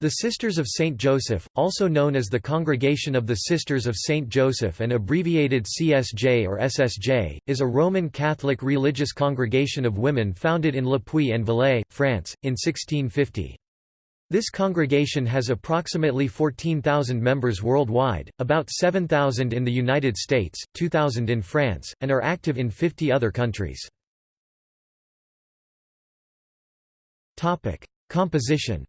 The Sisters of St. Joseph, also known as the Congregation of the Sisters of St. Joseph and abbreviated CSJ or SSJ, is a Roman Catholic religious congregation of women founded in Le Puy en Velay, France, in 1650. This congregation has approximately 14,000 members worldwide, about 7,000 in the United States, 2,000 in France, and are active in 50 other countries. Composition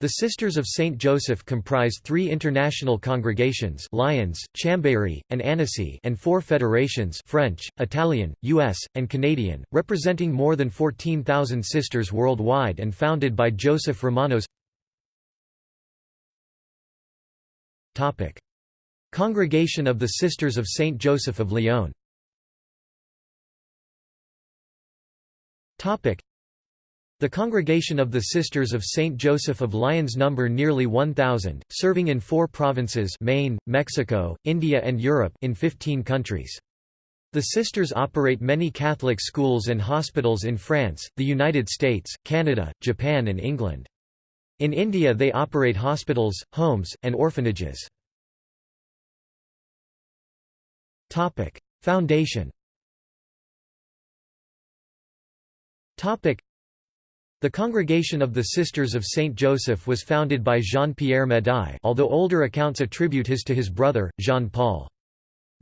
The Sisters of St. Joseph comprise three international congregations Lyons, Chambéry, and Annecy and four federations French, Italian, U.S., and Canadian, representing more than 14,000 sisters worldwide and founded by Joseph Romanos Congregation of the Sisters of St. Joseph of Lyon the Congregation of the Sisters of St. Joseph of Lyons number nearly 1,000, serving in four provinces Maine, Mexico, India and Europe in 15 countries. The Sisters operate many Catholic schools and hospitals in France, the United States, Canada, Japan and England. In India they operate hospitals, homes, and orphanages. Foundation the Congregation of the Sisters of Saint Joseph was founded by Jean-Pierre Médaille although older accounts attribute his to his brother, Jean-Paul.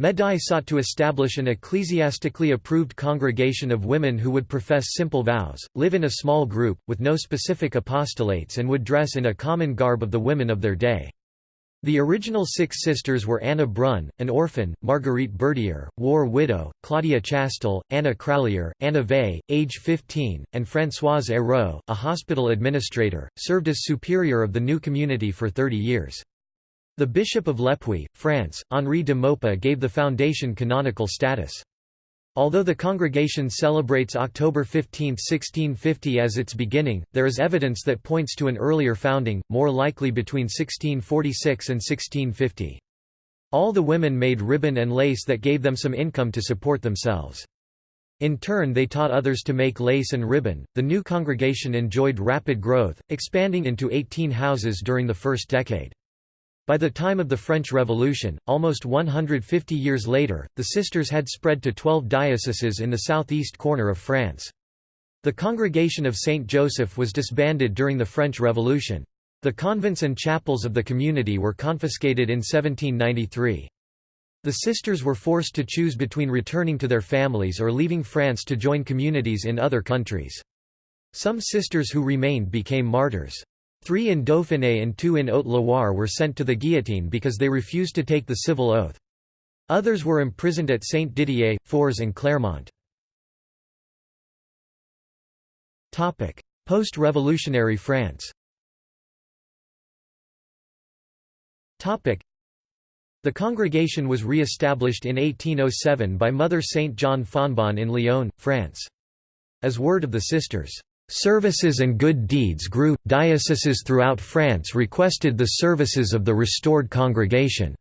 Médaille sought to establish an ecclesiastically approved congregation of women who would profess simple vows, live in a small group, with no specific apostolates and would dress in a common garb of the women of their day. The original six sisters were Anna Brun, an orphan, Marguerite Berdier, war widow, Claudia Chastel, Anna Crallier, Anna Vey, age 15, and Françoise Hérault, a hospital administrator, served as superior of the new community for 30 years. The Bishop of Le Puy, France, Henri de Maupas gave the foundation canonical status. Although the congregation celebrates October 15, 1650 as its beginning, there is evidence that points to an earlier founding, more likely between 1646 and 1650. All the women made ribbon and lace that gave them some income to support themselves. In turn they taught others to make lace and ribbon. The new congregation enjoyed rapid growth, expanding into 18 houses during the first decade. By the time of the French Revolution, almost 150 years later, the sisters had spread to 12 dioceses in the southeast corner of France. The Congregation of Saint Joseph was disbanded during the French Revolution. The convents and chapels of the community were confiscated in 1793. The sisters were forced to choose between returning to their families or leaving France to join communities in other countries. Some sisters who remained became martyrs. Three in Dauphiné and two in Haute-Loire were sent to the guillotine because they refused to take the civil oath. Others were imprisoned at Saint-Didier, Fours and Clermont. Post-revolutionary France The congregation was re-established in 1807 by Mother Saint John Fontbonne in Lyon, France. As word of the sisters' Services and good deeds grew. Dioceses throughout France requested the services of the restored congregation.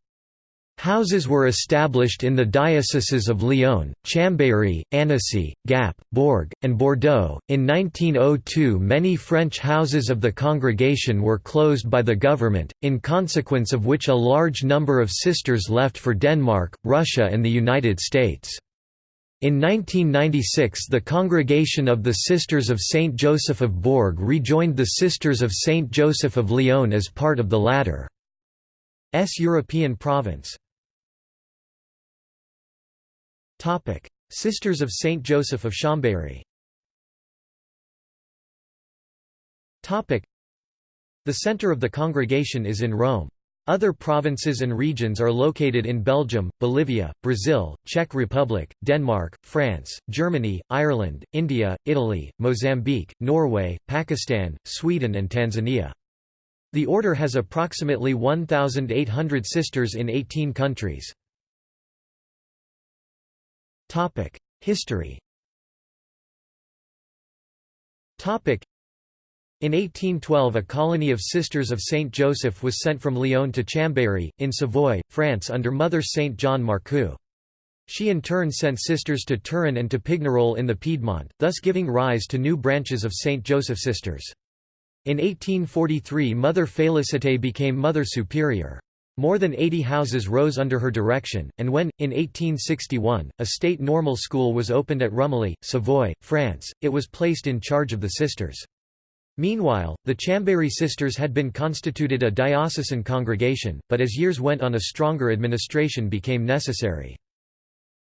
Houses were established in the dioceses of Lyon, Chambéry, Annecy, Gap, Bourg, and Bordeaux. In 1902, many French houses of the congregation were closed by the government, in consequence of which a large number of sisters left for Denmark, Russia, and the United States. In 1996 the Congregation of the Sisters of Saint Joseph of Bourg rejoined the Sisters of Saint Joseph of Lyon as part of the latter's European province. Sisters of Saint Joseph of Chambéry The center of the congregation is in Rome. Other provinces and regions are located in Belgium, Bolivia, Brazil, Czech Republic, Denmark, France, Germany, Ireland, India, Italy, Mozambique, Norway, Pakistan, Sweden and Tanzania. The order has approximately 1,800 sisters in 18 countries. History in 1812 a colony of Sisters of Saint Joseph was sent from Lyon to Chambéry, in Savoy, France under Mother Saint John Marcoux. She in turn sent sisters to Turin and to Pignerol in the Piedmont, thus giving rise to new branches of St. Joseph Sisters. In 1843 Mother Félicité became Mother Superior. More than 80 houses rose under her direction, and when, in 1861, a state normal school was opened at Rumilly, Savoy, France, it was placed in charge of the sisters. Meanwhile, the Chambéry sisters had been constituted a diocesan congregation, but as years went on a stronger administration became necessary.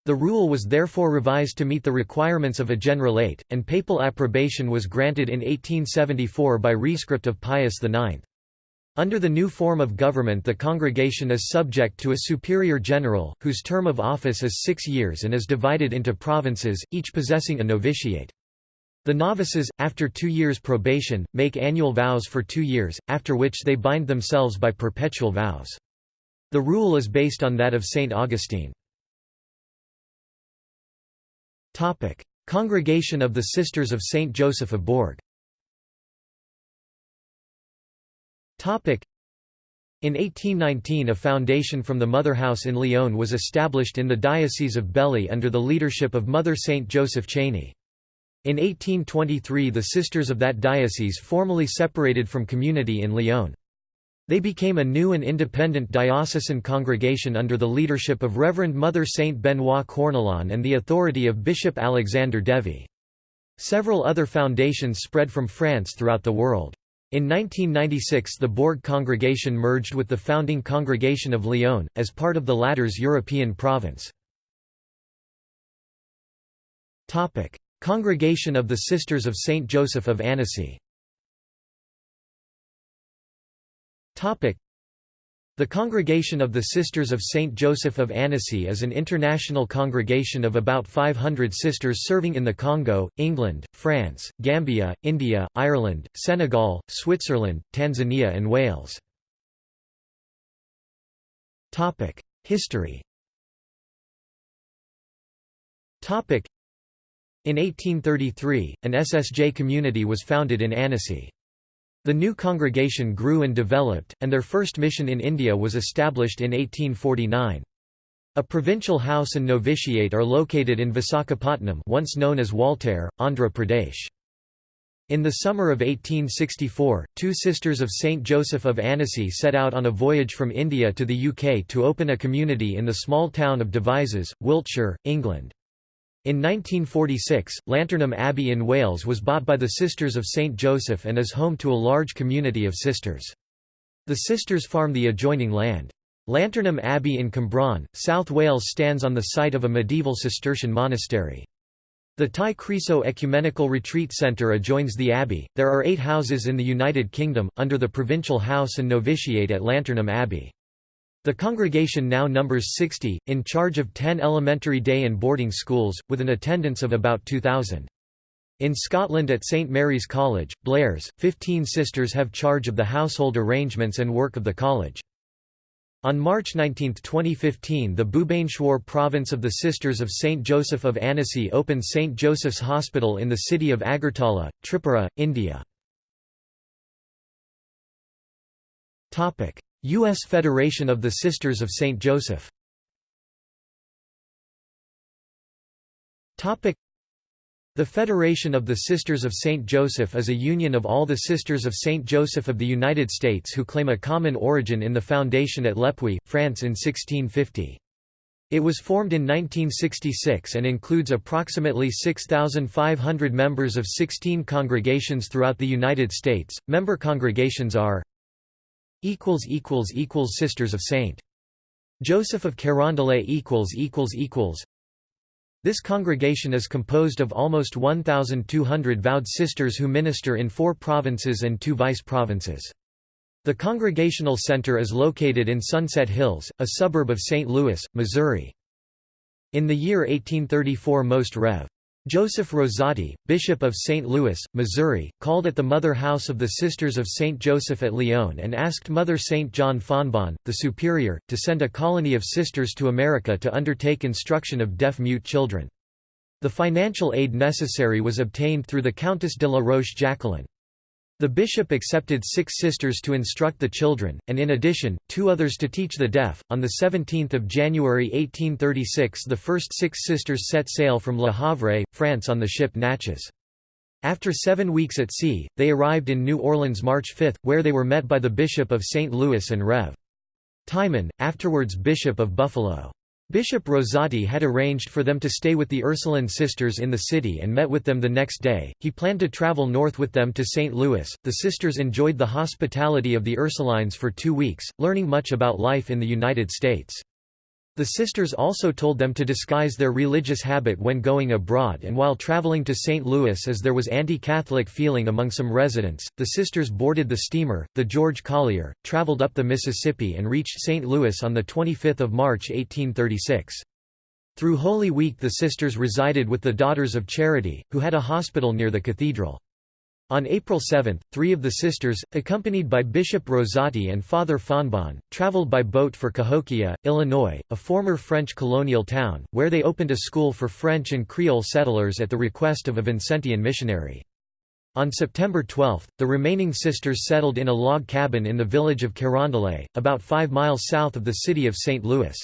The rule was therefore revised to meet the requirements of a generalate, and papal approbation was granted in 1874 by rescript of Pius IX. Under the new form of government the congregation is subject to a superior general, whose term of office is six years and is divided into provinces, each possessing a novitiate. The novices, after two years probation, make annual vows for two years, after which they bind themselves by perpetual vows. The rule is based on that of St. Augustine. Congregation of the Sisters of Saint Joseph of Bourg in 1819 a foundation from the Mother House in Lyon was established in the Diocese of Belley under the leadership of Mother Saint Joseph Cheney. In 1823 the sisters of that diocese formally separated from community in Lyon. They became a new and independent diocesan congregation under the leadership of Reverend Mother Saint Benoit Cornelan and the authority of Bishop Alexander Devie. Several other foundations spread from France throughout the world. In 1996 the Bourg congregation merged with the founding congregation of Lyon, as part of the latter's European province. Congregation of the Sisters of Saint Joseph of Annecy the Congregation of the Sisters of St. Joseph of Annecy is an international congregation of about 500 sisters serving in the Congo, England, France, Gambia, India, Ireland, Senegal, Switzerland, Tanzania and Wales. History In 1833, an SSJ community was founded in Annecy. The new congregation grew and developed, and their first mission in India was established in 1849. A provincial house and novitiate are located in Visakhapatnam once known as Waltair, Andhra Pradesh. In the summer of 1864, two sisters of St. Joseph of Annecy set out on a voyage from India to the UK to open a community in the small town of Devizes, Wiltshire, England. In 1946, Llantarnam Abbey in Wales was bought by the Sisters of St. Joseph and is home to a large community of sisters. The sisters farm the adjoining land. Llantarnam Abbey in Cwmbran, South Wales stands on the site of a medieval Cistercian monastery. The Ty Croeso Ecumenical Retreat Centre adjoins the abbey. There are eight houses in the United Kingdom, under the provincial house and novitiate at Llantarnam Abbey. The congregation now numbers 60, in charge of 10 elementary day and boarding schools, with an attendance of about 2,000. In Scotland at St Mary's College, Blair's, 15 sisters have charge of the household arrangements and work of the college. On March 19, 2015 the Bhubaneswar province of the Sisters of St. Joseph of Annecy opened St. Joseph's Hospital in the city of Agartala, Tripura, India. U.S. Federation of the Sisters of St. Joseph the Federation of the Sisters of St. Joseph is a union of all the Sisters of St. Joseph of the United States who claim a common origin in the foundation at Le Puy, France in 1650. It was formed in 1966 and includes approximately 6,500 members of 16 congregations throughout the United States. Member congregations are equals equals equals Sisters of Saint Joseph of Carondelet equals equals equals This congregation is composed of almost 1200 vowed sisters who minister in 4 provinces and 2 vice provinces. The congregational center is located in Sunset Hills, a suburb of St. Louis, Missouri. In the year 1834 Most Rev. Joseph Rosati, Bishop of St. Louis, Missouri, called at the Mother House of the Sisters of St. Joseph at Lyon and asked Mother St. John Fontbonne, the Superior, to send a colony of sisters to America to undertake instruction of deaf-mute children. The financial aid necessary was obtained through the Countess de la Roche Jacqueline. The bishop accepted six sisters to instruct the children, and in addition, two others to teach the deaf. On 17 January 1836 the first six sisters set sail from Le Havre, France on the ship Natchez. After seven weeks at sea, they arrived in New Orleans March 5, where they were met by the Bishop of St. Louis and Rev. Timon, afterwards Bishop of Buffalo. Bishop Rosati had arranged for them to stay with the Ursuline sisters in the city and met with them the next day. He planned to travel north with them to St. Louis. The sisters enjoyed the hospitality of the Ursulines for two weeks, learning much about life in the United States. The sisters also told them to disguise their religious habit when going abroad and while traveling to St. Louis as there was anti-Catholic feeling among some residents, the sisters boarded the steamer, the George Collier, traveled up the Mississippi and reached St. Louis on 25 March 1836. Through Holy Week the sisters resided with the Daughters of Charity, who had a hospital near the cathedral. On April 7, three of the sisters, accompanied by Bishop Rosati and Father Fontbonne, traveled by boat for Cahokia, Illinois, a former French colonial town, where they opened a school for French and Creole settlers at the request of a Vincentian missionary. On September 12, the remaining sisters settled in a log cabin in the village of Carondelet, about five miles south of the city of St. Louis.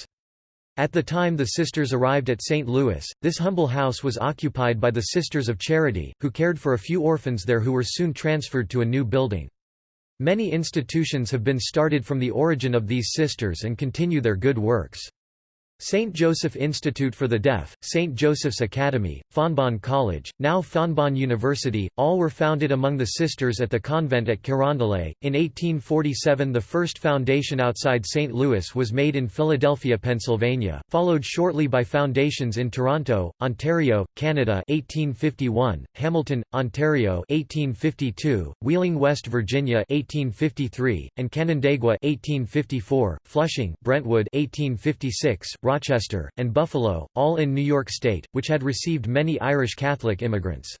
At the time the sisters arrived at St. Louis, this humble house was occupied by the Sisters of Charity, who cared for a few orphans there who were soon transferred to a new building. Many institutions have been started from the origin of these sisters and continue their good works. St. Joseph Institute for the Deaf, St. Joseph's Academy, Fontbonne College, now Fontbonne University, all were founded among the sisters at the convent at Carondelet. In 1847 the first foundation outside St. Louis was made in Philadelphia, Pennsylvania, followed shortly by foundations in Toronto, Ontario, Canada 1851, Hamilton, Ontario 1852, Wheeling, West Virginia 1853, and Canandaigua 1854, Flushing, Brentwood 1856, Rochester, and Buffalo, all in New York State, which had received many Irish Catholic immigrants.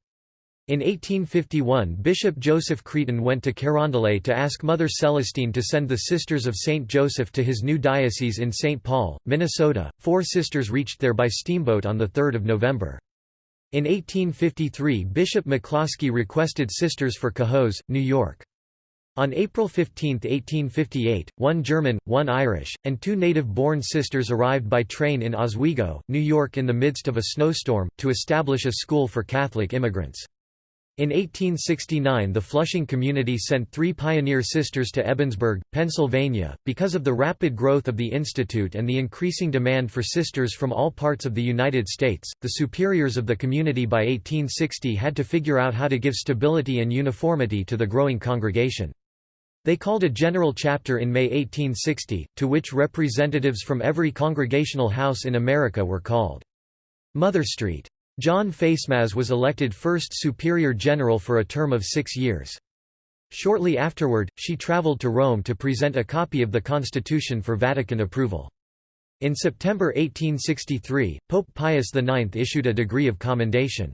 In 1851 Bishop Joseph Crétin went to Carondelet to ask Mother Celestine to send the Sisters of St. Joseph to his new diocese in St. Paul, Minnesota. Four sisters reached there by steamboat on 3 November. In 1853 Bishop McCloskey requested sisters for Cohoes, New York. On April 15, 1858, one German, one Irish, and two native-born sisters arrived by train in Oswego, New York in the midst of a snowstorm, to establish a school for Catholic immigrants. In 1869 the Flushing community sent three pioneer sisters to Ebensburg, Pennsylvania. Because of the rapid growth of the institute and the increasing demand for sisters from all parts of the United States, the superiors of the community by 1860 had to figure out how to give stability and uniformity to the growing congregation. They called a general chapter in May 1860, to which representatives from every congregational house in America were called. Mother Street. John Facemaz was elected first superior general for a term of six years. Shortly afterward, she traveled to Rome to present a copy of the Constitution for Vatican approval. In September 1863, Pope Pius IX issued a degree of commendation.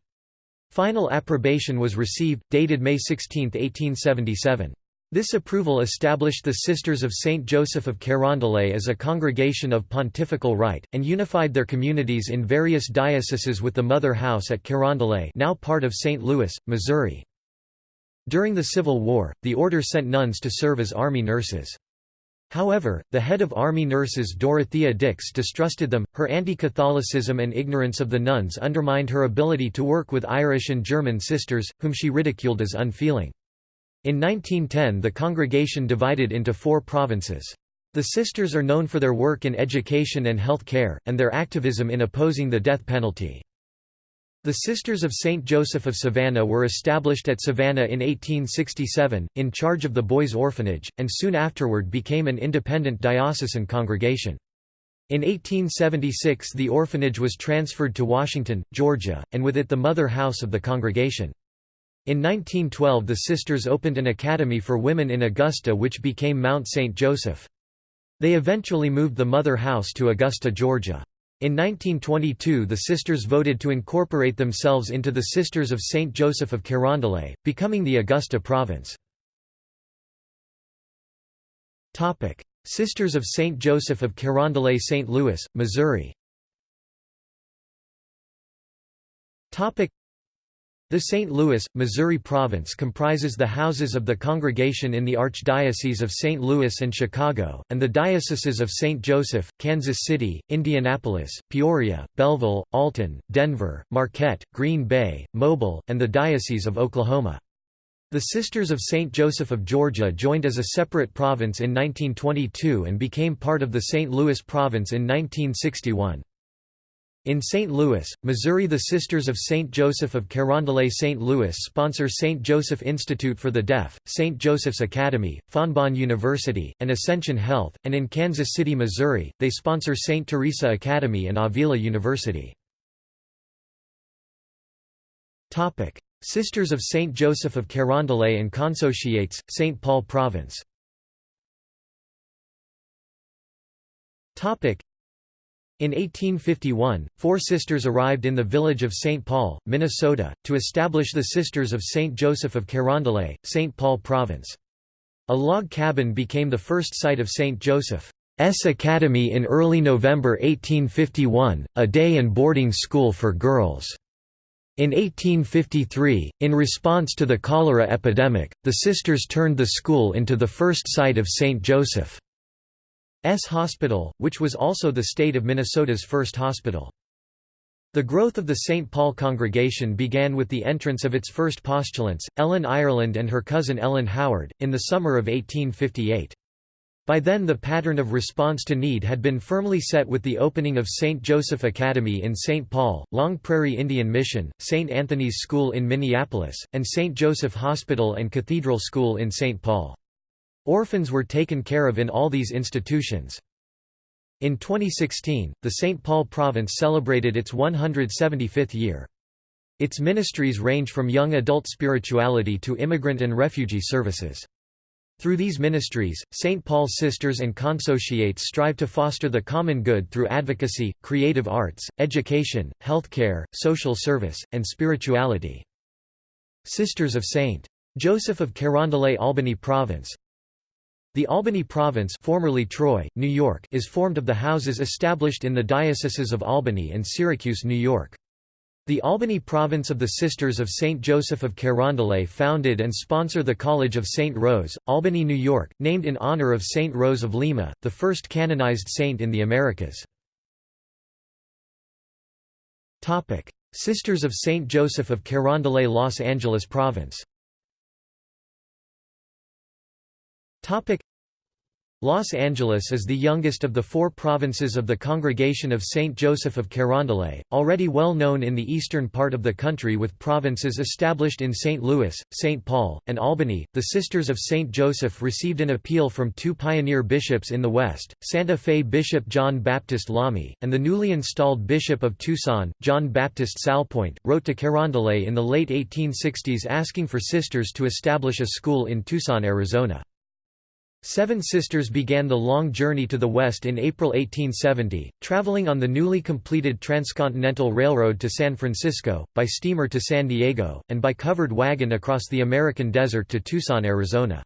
Final approbation was received, dated May 16, 1877. This approval established the Sisters of Saint Joseph of Carondelet as a congregation of pontifical right, and unified their communities in various dioceses with the Mother House at Carondelet now part of St. Louis, Missouri. During the Civil War, the order sent nuns to serve as army nurses. However, the head of army nurses Dorothea Dix distrusted them, her anti-Catholicism and ignorance of the nuns undermined her ability to work with Irish and German sisters, whom she ridiculed as unfeeling. In 1910 the congregation divided into four provinces. The sisters are known for their work in education and health care, and their activism in opposing the death penalty. The Sisters of St. Joseph of Savannah were established at Savannah in 1867, in charge of the boys' orphanage, and soon afterward became an independent diocesan congregation. In 1876 the orphanage was transferred to Washington, Georgia, and with it the mother house of the congregation. In 1912 the sisters opened an academy for women in Augusta which became Mount St. Joseph. They eventually moved the mother house to Augusta, Georgia. In 1922 the sisters voted to incorporate themselves into the Sisters of St. Joseph of Carondelet, becoming the Augusta province. Sisters of St. Joseph of Carondelet St. Louis, Missouri The St. Louis, Missouri province comprises the houses of the congregation in the Archdiocese of St. Louis and Chicago, and the dioceses of St. Joseph, Kansas City, Indianapolis, Peoria, Belleville, Alton, Denver, Marquette, Green Bay, Mobile, and the Diocese of Oklahoma. The Sisters of St. Joseph of Georgia joined as a separate province in 1922 and became part of the St. Louis province in 1961. In St. Louis, Missouri the Sisters of St. Joseph of Carondelet St. Louis sponsor St. Joseph Institute for the Deaf, St. Joseph's Academy, Fontbonne University, and Ascension Health, and in Kansas City, Missouri, they sponsor St. Teresa Academy and Avila University. Sisters of St. Joseph of Carondelet and Consociates, St. Paul Province in 1851, four sisters arrived in the village of St. Paul, Minnesota, to establish the Sisters of St. Joseph of Carondelet, St. Paul Province. A log cabin became the first site of St. Joseph's Academy in early November 1851, a day and boarding school for girls. In 1853, in response to the cholera epidemic, the sisters turned the school into the first site of St. Joseph. S. Hospital, which was also the state of Minnesota's first hospital. The growth of the St. Paul congregation began with the entrance of its first postulants, Ellen Ireland and her cousin Ellen Howard, in the summer of 1858. By then the pattern of response to need had been firmly set with the opening of St. Joseph Academy in St. Paul, Long Prairie Indian Mission, St. Anthony's School in Minneapolis, and St. Joseph Hospital and Cathedral School in St. Paul. Orphans were taken care of in all these institutions. In 2016, the St. Paul province celebrated its 175th year. Its ministries range from young adult spirituality to immigrant and refugee services. Through these ministries, St. Paul's sisters and consociates strive to foster the common good through advocacy, creative arts, education, healthcare, social service, and spirituality. Sisters of St. Joseph of Carondelet Albany Province the Albany Province formerly Troy, New York is formed of the houses established in the dioceses of Albany and Syracuse, New York. The Albany Province of the Sisters of St. Joseph of Carondelet founded and sponsor the College of St. Rose, Albany, New York, named in honor of St. Rose of Lima, the first canonized saint in the Americas. Sisters of St. Joseph of Carondelet Los Angeles Province Los Angeles is the youngest of the four provinces of the Congregation of St. Joseph of Carondelet, already well known in the eastern part of the country with provinces established in St. Louis, St. Paul, and Albany. The Sisters of St. Joseph received an appeal from two pioneer bishops in the West, Santa Fe Bishop John Baptist Lamy, and the newly installed Bishop of Tucson, John Baptist Salpointe, wrote to Carondelet in the late 1860s asking for sisters to establish a school in Tucson, Arizona. Seven Sisters began the long journey to the west in April 1870, traveling on the newly completed Transcontinental Railroad to San Francisco, by steamer to San Diego, and by covered wagon across the American desert to Tucson, Arizona.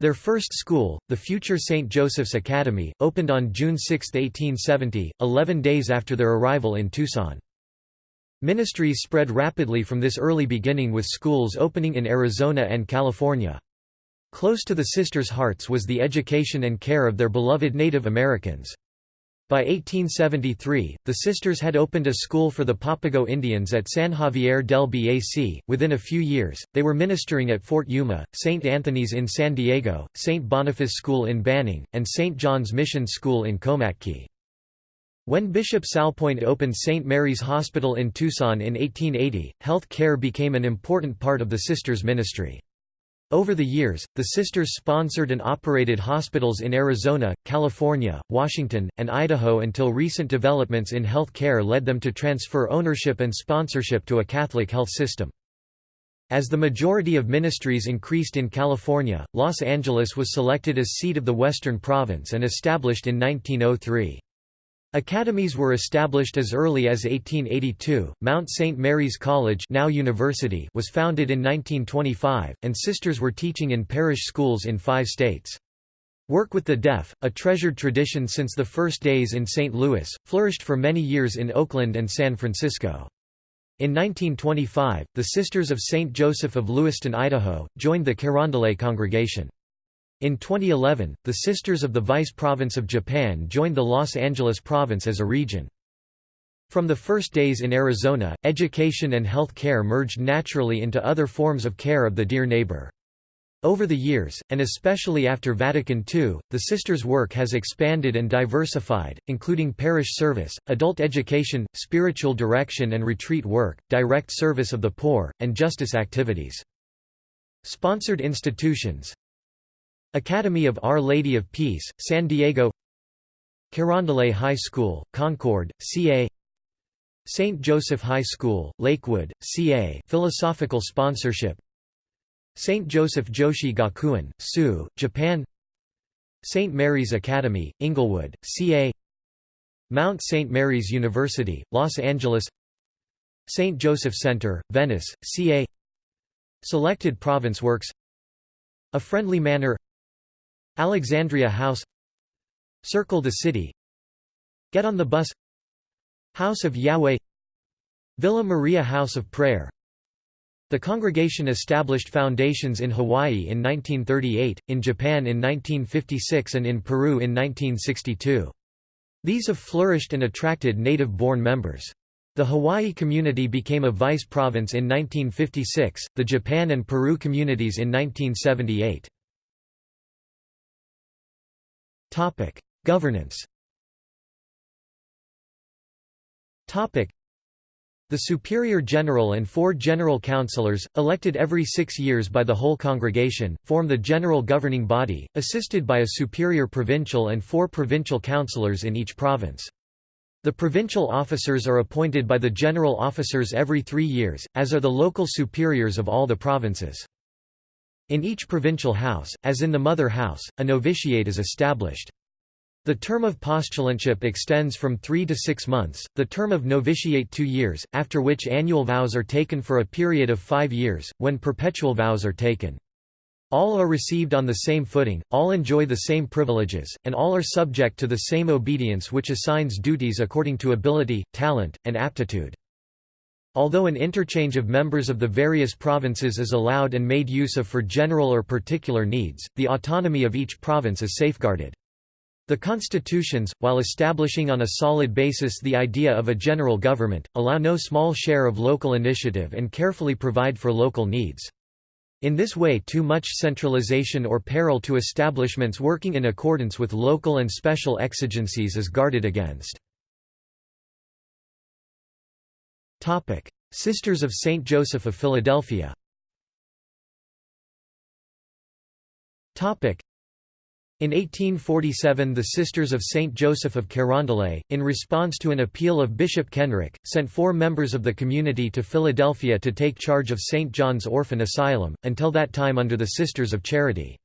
Their first school, the future St. Joseph's Academy, opened on June 6, 1870, 11 days after their arrival in Tucson. Ministries spread rapidly from this early beginning with schools opening in Arizona and California. Close to the sisters' hearts was the education and care of their beloved Native Americans. By 1873, the sisters had opened a school for the Papago Indians at San Xavier del Bac. Within a few years, they were ministering at Fort Yuma, St. Anthony's in San Diego, St. Boniface School in Banning, and St. John's Mission School in Komatke. When Bishop Salpointe opened St. Mary's Hospital in Tucson in 1880, health care became an important part of the sisters' ministry. Over the years, the sisters sponsored and operated hospitals in Arizona, California, Washington, and Idaho until recent developments in health care led them to transfer ownership and sponsorship to a Catholic health system. As the majority of ministries increased in California, Los Angeles was selected as seat of the Western Province and established in 1903. Academies were established as early as 1882. Mount St. Mary's College, now University, was founded in 1925, and sisters were teaching in parish schools in 5 states. Work with the deaf, a treasured tradition since the first days in St. Louis, flourished for many years in Oakland and San Francisco. In 1925, the Sisters of St. Joseph of Lewiston, Idaho, joined the Carondelet congregation. In 2011, the Sisters of the Vice Province of Japan joined the Los Angeles Province as a region. From the first days in Arizona, education and health care merged naturally into other forms of care of the dear neighbor. Over the years, and especially after Vatican II, the Sisters' work has expanded and diversified, including parish service, adult education, spiritual direction and retreat work, direct service of the poor, and justice activities. Sponsored institutions Academy of Our Lady of Peace, San Diego Carondelet High School, Concord, CA St. Joseph High School, Lakewood, CA philosophical sponsorship St. Joseph Joshi Gakuen, Tsu, Japan St. Mary's Academy, Inglewood, CA Mount St. Mary's University, Los Angeles St. Joseph Center, Venice, CA Selected Province Works A Friendly Manner Alexandria House Circle the City Get on the Bus House of Yahweh Villa Maria House of Prayer The congregation established foundations in Hawaii in 1938, in Japan in 1956 and in Peru in 1962. These have flourished and attracted native-born members. The Hawaii community became a vice province in 1956, the Japan and Peru communities in 1978. Governance the Superior General and four General Councillors, elected every six years by the whole congregation, form the general governing body, assisted by a Superior Provincial and four Provincial Councillors in each province. The provincial officers are appointed by the general officers every three years, as are the local superiors of all the provinces. In each provincial house, as in the mother house, a novitiate is established. The term of postulantship extends from three to six months, the term of novitiate two years, after which annual vows are taken for a period of five years, when perpetual vows are taken. All are received on the same footing, all enjoy the same privileges, and all are subject to the same obedience which assigns duties according to ability, talent, and aptitude. Although an interchange of members of the various provinces is allowed and made use of for general or particular needs, the autonomy of each province is safeguarded. The constitutions, while establishing on a solid basis the idea of a general government, allow no small share of local initiative and carefully provide for local needs. In this way too much centralization or peril to establishments working in accordance with local and special exigencies is guarded against. Sisters of St. Joseph of Philadelphia in 1847 the Sisters of St. Joseph of Carondelet, in response to an appeal of Bishop Kenrick, sent four members of the community to Philadelphia to take charge of St. John's Orphan Asylum, until that time under the Sisters of Charity.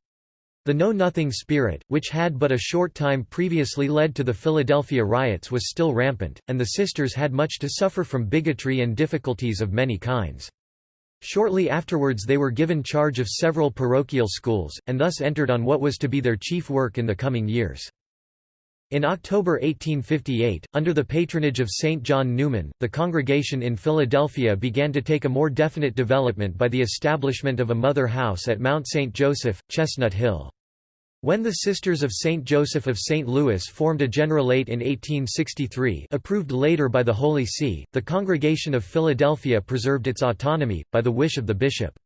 The Know-Nothing spirit, which had but a short time previously led to the Philadelphia riots was still rampant, and the sisters had much to suffer from bigotry and difficulties of many kinds. Shortly afterwards they were given charge of several parochial schools, and thus entered on what was to be their chief work in the coming years. In October 1858, under the patronage of St. John Neumann, the congregation in Philadelphia began to take a more definite development by the establishment of a mother house at Mount St. Joseph, Chestnut Hill. When the Sisters of St. Joseph of St. Louis formed a generalate in 1863 approved later by the Holy See, the Congregation of Philadelphia preserved its autonomy, by the wish of the bishop.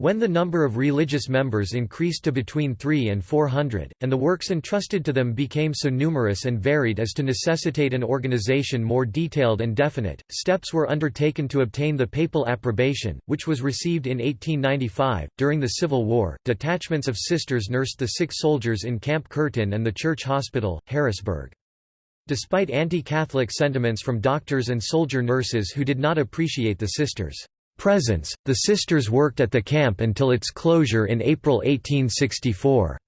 When the number of religious members increased to between three and four hundred, and the works entrusted to them became so numerous and varied as to necessitate an organization more detailed and definite, steps were undertaken to obtain the papal approbation, which was received in 1895. During the Civil War, detachments of sisters nursed the sick soldiers in Camp Curtin and the Church Hospital, Harrisburg. Despite anti-Catholic sentiments from doctors and soldier nurses who did not appreciate the sisters' presence, the sisters worked at the camp until its closure in April 1864.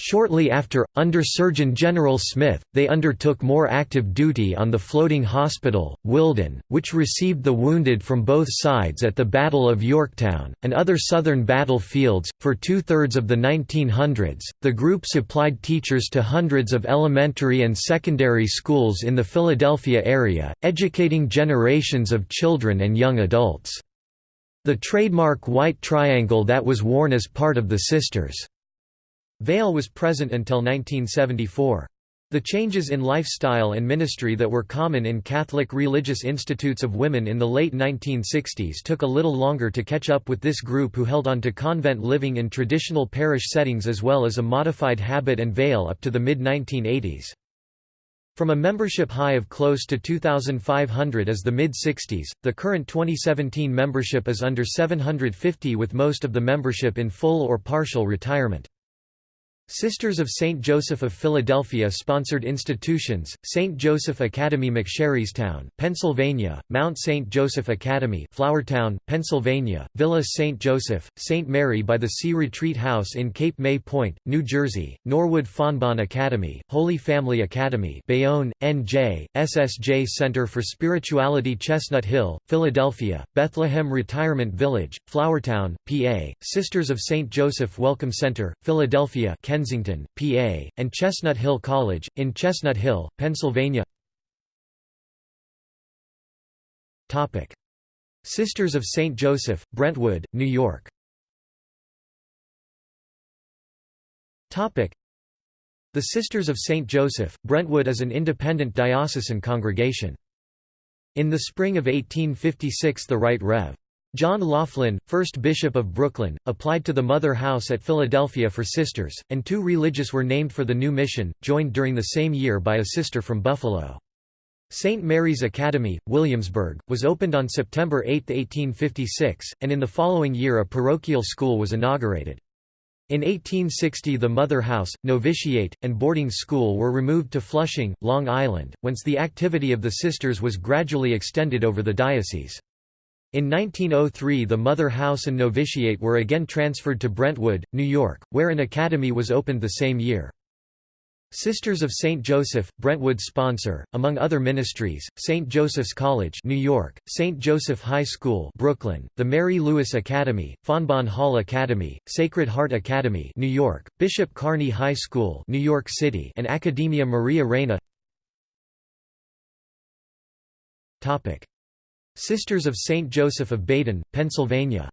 Shortly after, under Surgeon General Smith, they undertook more active duty on the floating hospital, Wilden, which received the wounded from both sides at the Battle of Yorktown, and other southern battlefields. For two thirds of the 1900s, the group supplied teachers to hundreds of elementary and secondary schools in the Philadelphia area, educating generations of children and young adults. The trademark white triangle that was worn as part of the Sisters' Veil was present until 1974. The changes in lifestyle and ministry that were common in Catholic religious institutes of women in the late 1960s took a little longer to catch up with this group who held on to convent living in traditional parish settings as well as a modified habit and veil up to the mid-1980s. From a membership high of close to 2,500 as the mid-60s, the current 2017 membership is under 750 with most of the membership in full or partial retirement. Sisters of St. Joseph of Philadelphia sponsored institutions, St. Joseph Academy McSherrystown, Pennsylvania, Mount St. Joseph Academy Flourtown, Pennsylvania, Villa St. Joseph, St. Mary by the Sea Retreat House in Cape May Point, New Jersey, Norwood Fontbonne Academy, Holy Family Academy Bayonne, NJ, SSJ Center for Spirituality Chestnut Hill, Philadelphia, Bethlehem Retirement Village, Flourtown, PA, Sisters of St. Joseph Welcome Center, Philadelphia Kensington, PA, and Chestnut Hill College, in Chestnut Hill, Pennsylvania Sisters of St. Joseph, Brentwood, New York the Sisters of St. Joseph, Brentwood is an independent diocesan congregation. In the spring of 1856 the Right Rev. John Loughlin, 1st Bishop of Brooklyn, applied to the Mother House at Philadelphia for sisters, and two religious were named for the new mission, joined during the same year by a sister from Buffalo. St. Mary's Academy, Williamsburg, was opened on September 8, 1856, and in the following year a parochial school was inaugurated. In 1860 the Mother House, Novitiate, and boarding school were removed to Flushing, Long Island, whence the activity of the sisters was gradually extended over the diocese. In 1903 the Mother House and Novitiate were again transferred to Brentwood, New York, where an academy was opened the same year. Sisters of St. Joseph, Brentwood sponsor, among other ministries, St. Joseph's College New York, St. Joseph High School Brooklyn, the Mary Louis Academy, Fontbonne Hall Academy, Sacred Heart Academy New York, Bishop Kearny High School New York City and Academia Maria Reina Sisters of St. Joseph of Baden, Pennsylvania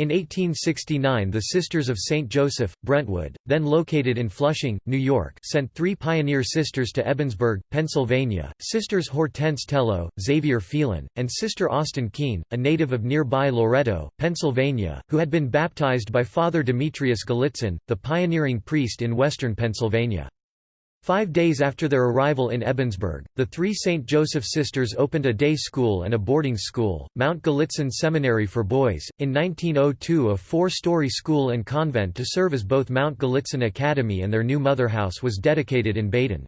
in 1869 the Sisters of St. Joseph, Brentwood, then located in Flushing, New York sent three pioneer sisters to Ebensburg, Pennsylvania, Sisters Hortense Tello, Xavier Phelan, and Sister Austin Keene, a native of nearby Loretto, Pennsylvania, who had been baptized by Father Demetrius Gallitzin, the pioneering priest in western Pennsylvania. Five days after their arrival in Ebensburg, the three St. Joseph sisters opened a day school and a boarding school, Mount Gallitzin Seminary for Boys, in 1902 a four-story school and convent to serve as both Mount Gallitzin Academy and their new mother house was dedicated in Baden.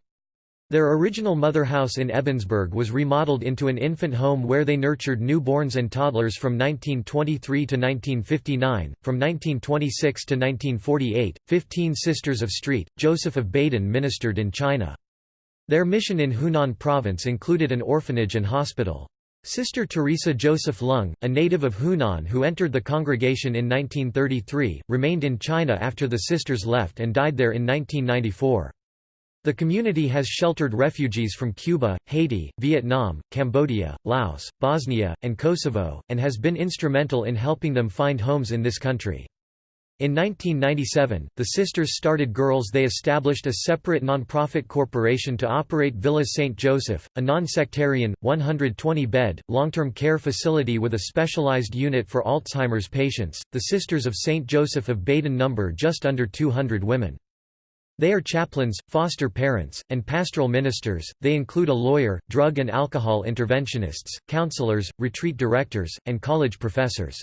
Their original mother house in Ebensburg was remodeled into an infant home where they nurtured newborns and toddlers from 1923 to 1959. From 1926 to 1948, 15 Sisters of St. Joseph of Baden ministered in China. Their mission in Hunan province included an orphanage and hospital. Sister Teresa Joseph Lung, a native of Hunan who entered the congregation in 1933, remained in China after the sisters left and died there in 1994. The community has sheltered refugees from Cuba, Haiti, Vietnam, Cambodia, Laos, Bosnia, and Kosovo, and has been instrumental in helping them find homes in this country. In 1997, the sisters started Girls They established a separate non-profit corporation to operate Villa St. Joseph, a non-sectarian, 120-bed, long-term care facility with a specialized unit for Alzheimer's patients. The Sisters of St. Joseph of Baden number just under 200 women. They are chaplains, foster parents, and pastoral ministers. They include a lawyer, drug and alcohol interventionists, counselors, retreat directors, and college professors.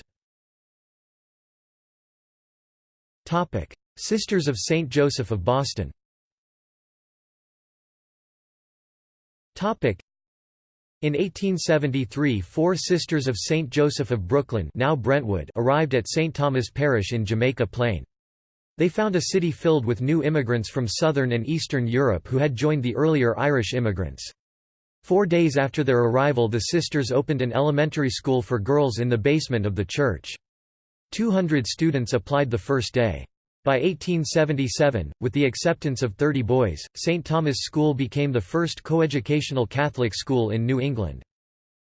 Topic: Sisters of St. Joseph of Boston. Topic: In 1873 four Sisters of St. Joseph of Brooklyn now Brentwood arrived at St. Thomas Parish in Jamaica Plain. They found a city filled with new immigrants from southern and eastern Europe who had joined the earlier Irish immigrants. Four days after their arrival the sisters opened an elementary school for girls in the basement of the church. 200 students applied the first day. By 1877, with the acceptance of 30 boys, St. Thomas School became the first coeducational Catholic school in New England.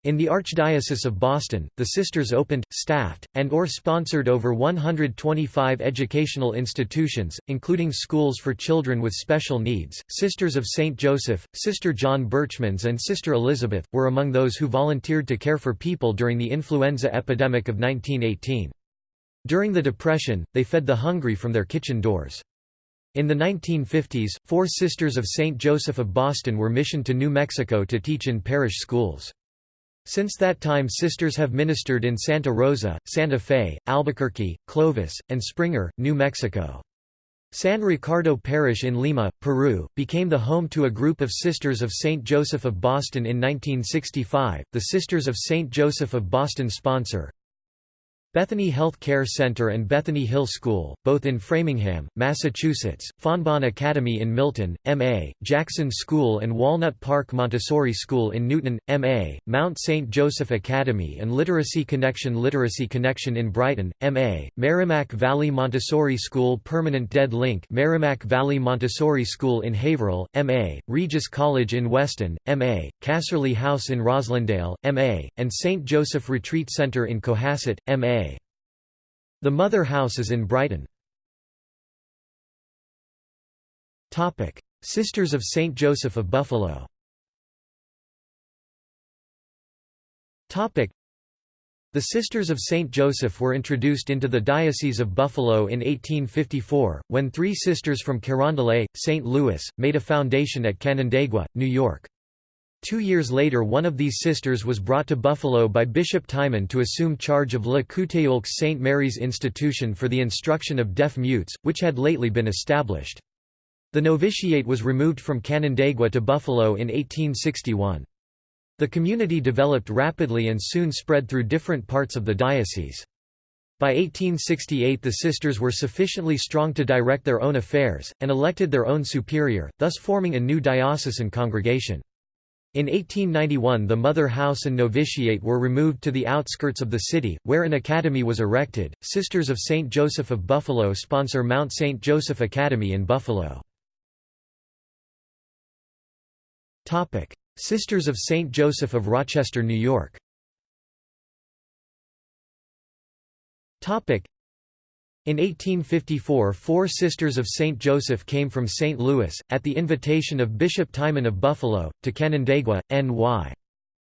In the Archdiocese of Boston, the sisters opened, staffed, and or sponsored over 125 educational institutions, including schools for children with special needs. Sisters of St. Joseph, Sister John Berchmans and Sister Elizabeth, were among those who volunteered to care for people during the influenza epidemic of 1918. During the Depression, they fed the hungry from their kitchen doors. In the 1950s, four Sisters of St. Joseph of Boston were missioned to New Mexico to teach in parish schools. Since that time sisters have ministered in Santa Rosa, Santa Fe, Albuquerque, Clovis, and Springer, New Mexico. San Ricardo Parish in Lima, Peru, became the home to a group of Sisters of St. Joseph of Boston in 1965. The Sisters of St. Joseph of Boston sponsor, Bethany Health Care Center and Bethany Hill School, both in Framingham, Massachusetts, Fontbonne Academy in Milton, M.A., Jackson School and Walnut Park Montessori School in Newton, M.A., Mount St. Joseph Academy and Literacy Connection Literacy Connection in Brighton, M.A., Merrimack Valley Montessori School Permanent Dead Link Merrimack Valley Montessori School in Haverhill, M.A., Regis College in Weston, M.A., Casserly House in Roslindale, M.A., and St. Joseph Retreat Center in Cohasset, M.A. The Mother House is in Brighton. Sisters of St. Joseph of Buffalo the Sisters of St. Joseph were introduced into the Diocese of Buffalo in 1854, when three sisters from Carondelet, St. Louis, made a foundation at Canandaigua, New York. Two years later one of these sisters was brought to Buffalo by Bishop Timon to assume charge of Le Couteulx St. Mary's Institution for the Instruction of Deaf Mutes, which had lately been established. The novitiate was removed from Canandaigua to Buffalo in 1861. The community developed rapidly and soon spread through different parts of the diocese. By 1868 the sisters were sufficiently strong to direct their own affairs, and elected their own superior, thus forming a new diocesan congregation. In 1891 the mother house and novitiate were removed to the outskirts of the city, where an academy was erected. Sisters of St. Joseph of Buffalo sponsor Mount St. Joseph Academy in Buffalo. Sisters of St. Joseph of Rochester, New York in 1854 four Sisters of St. Joseph came from St. Louis, at the invitation of Bishop Timon of Buffalo, to Canandaigua, N.Y.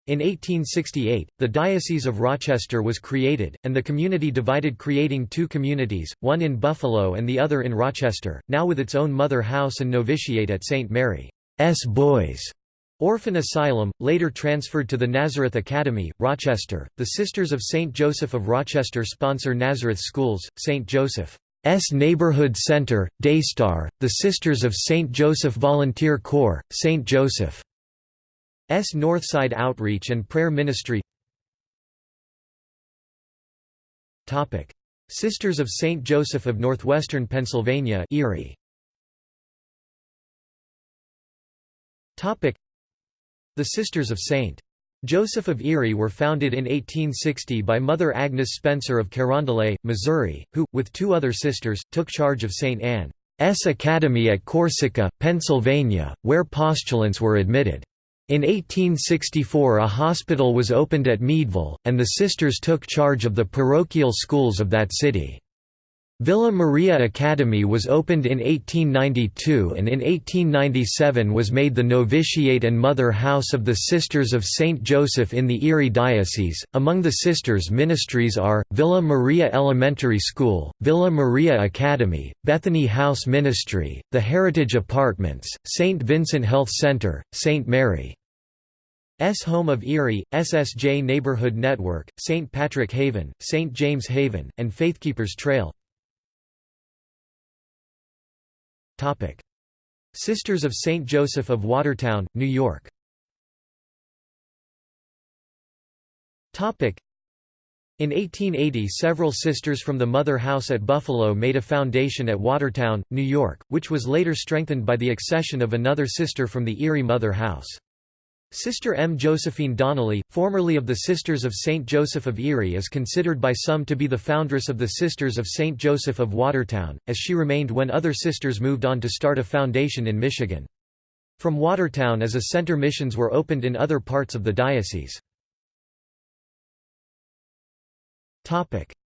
In 1868, the Diocese of Rochester was created, and the community divided creating two communities, one in Buffalo and the other in Rochester, now with its own mother house and novitiate at St. Mary's Boys. Orphan Asylum, later transferred to the Nazareth Academy, Rochester. The Sisters of St. Joseph of Rochester sponsor Nazareth Schools, St. Joseph's Neighborhood Center, Daystar, the Sisters of St. Joseph Volunteer Corps, St. Joseph's Northside Outreach and Prayer Ministry Sisters of St. Joseph of Northwestern Pennsylvania Erie. The Sisters of St. Joseph of Erie were founded in 1860 by Mother Agnes Spencer of Carondelet, Missouri, who, with two other sisters, took charge of St. Anne's Academy at Corsica, Pennsylvania, where postulants were admitted. In 1864 a hospital was opened at Meadville, and the sisters took charge of the parochial schools of that city. Villa Maria Academy was opened in 1892 and in 1897 was made the novitiate and mother house of the Sisters of St. Joseph in the Erie Diocese. Among the sisters' ministries are Villa Maria Elementary School, Villa Maria Academy, Bethany House Ministry, the Heritage Apartments, St. Vincent Health Center, St. Mary. S Home of Erie, SSJ Neighborhood Network, St. Patrick Haven, St. James Haven, and Faithkeepers Trail. Sisters of St. Joseph of Watertown, New York In 1880 several sisters from the Mother House at Buffalo made a foundation at Watertown, New York, which was later strengthened by the accession of another sister from the Erie Mother House. Sister M. Josephine Donnelly, formerly of the Sisters of St. Joseph of Erie is considered by some to be the foundress of the Sisters of St. Joseph of Watertown, as she remained when other sisters moved on to start a foundation in Michigan. From Watertown as a center missions were opened in other parts of the diocese.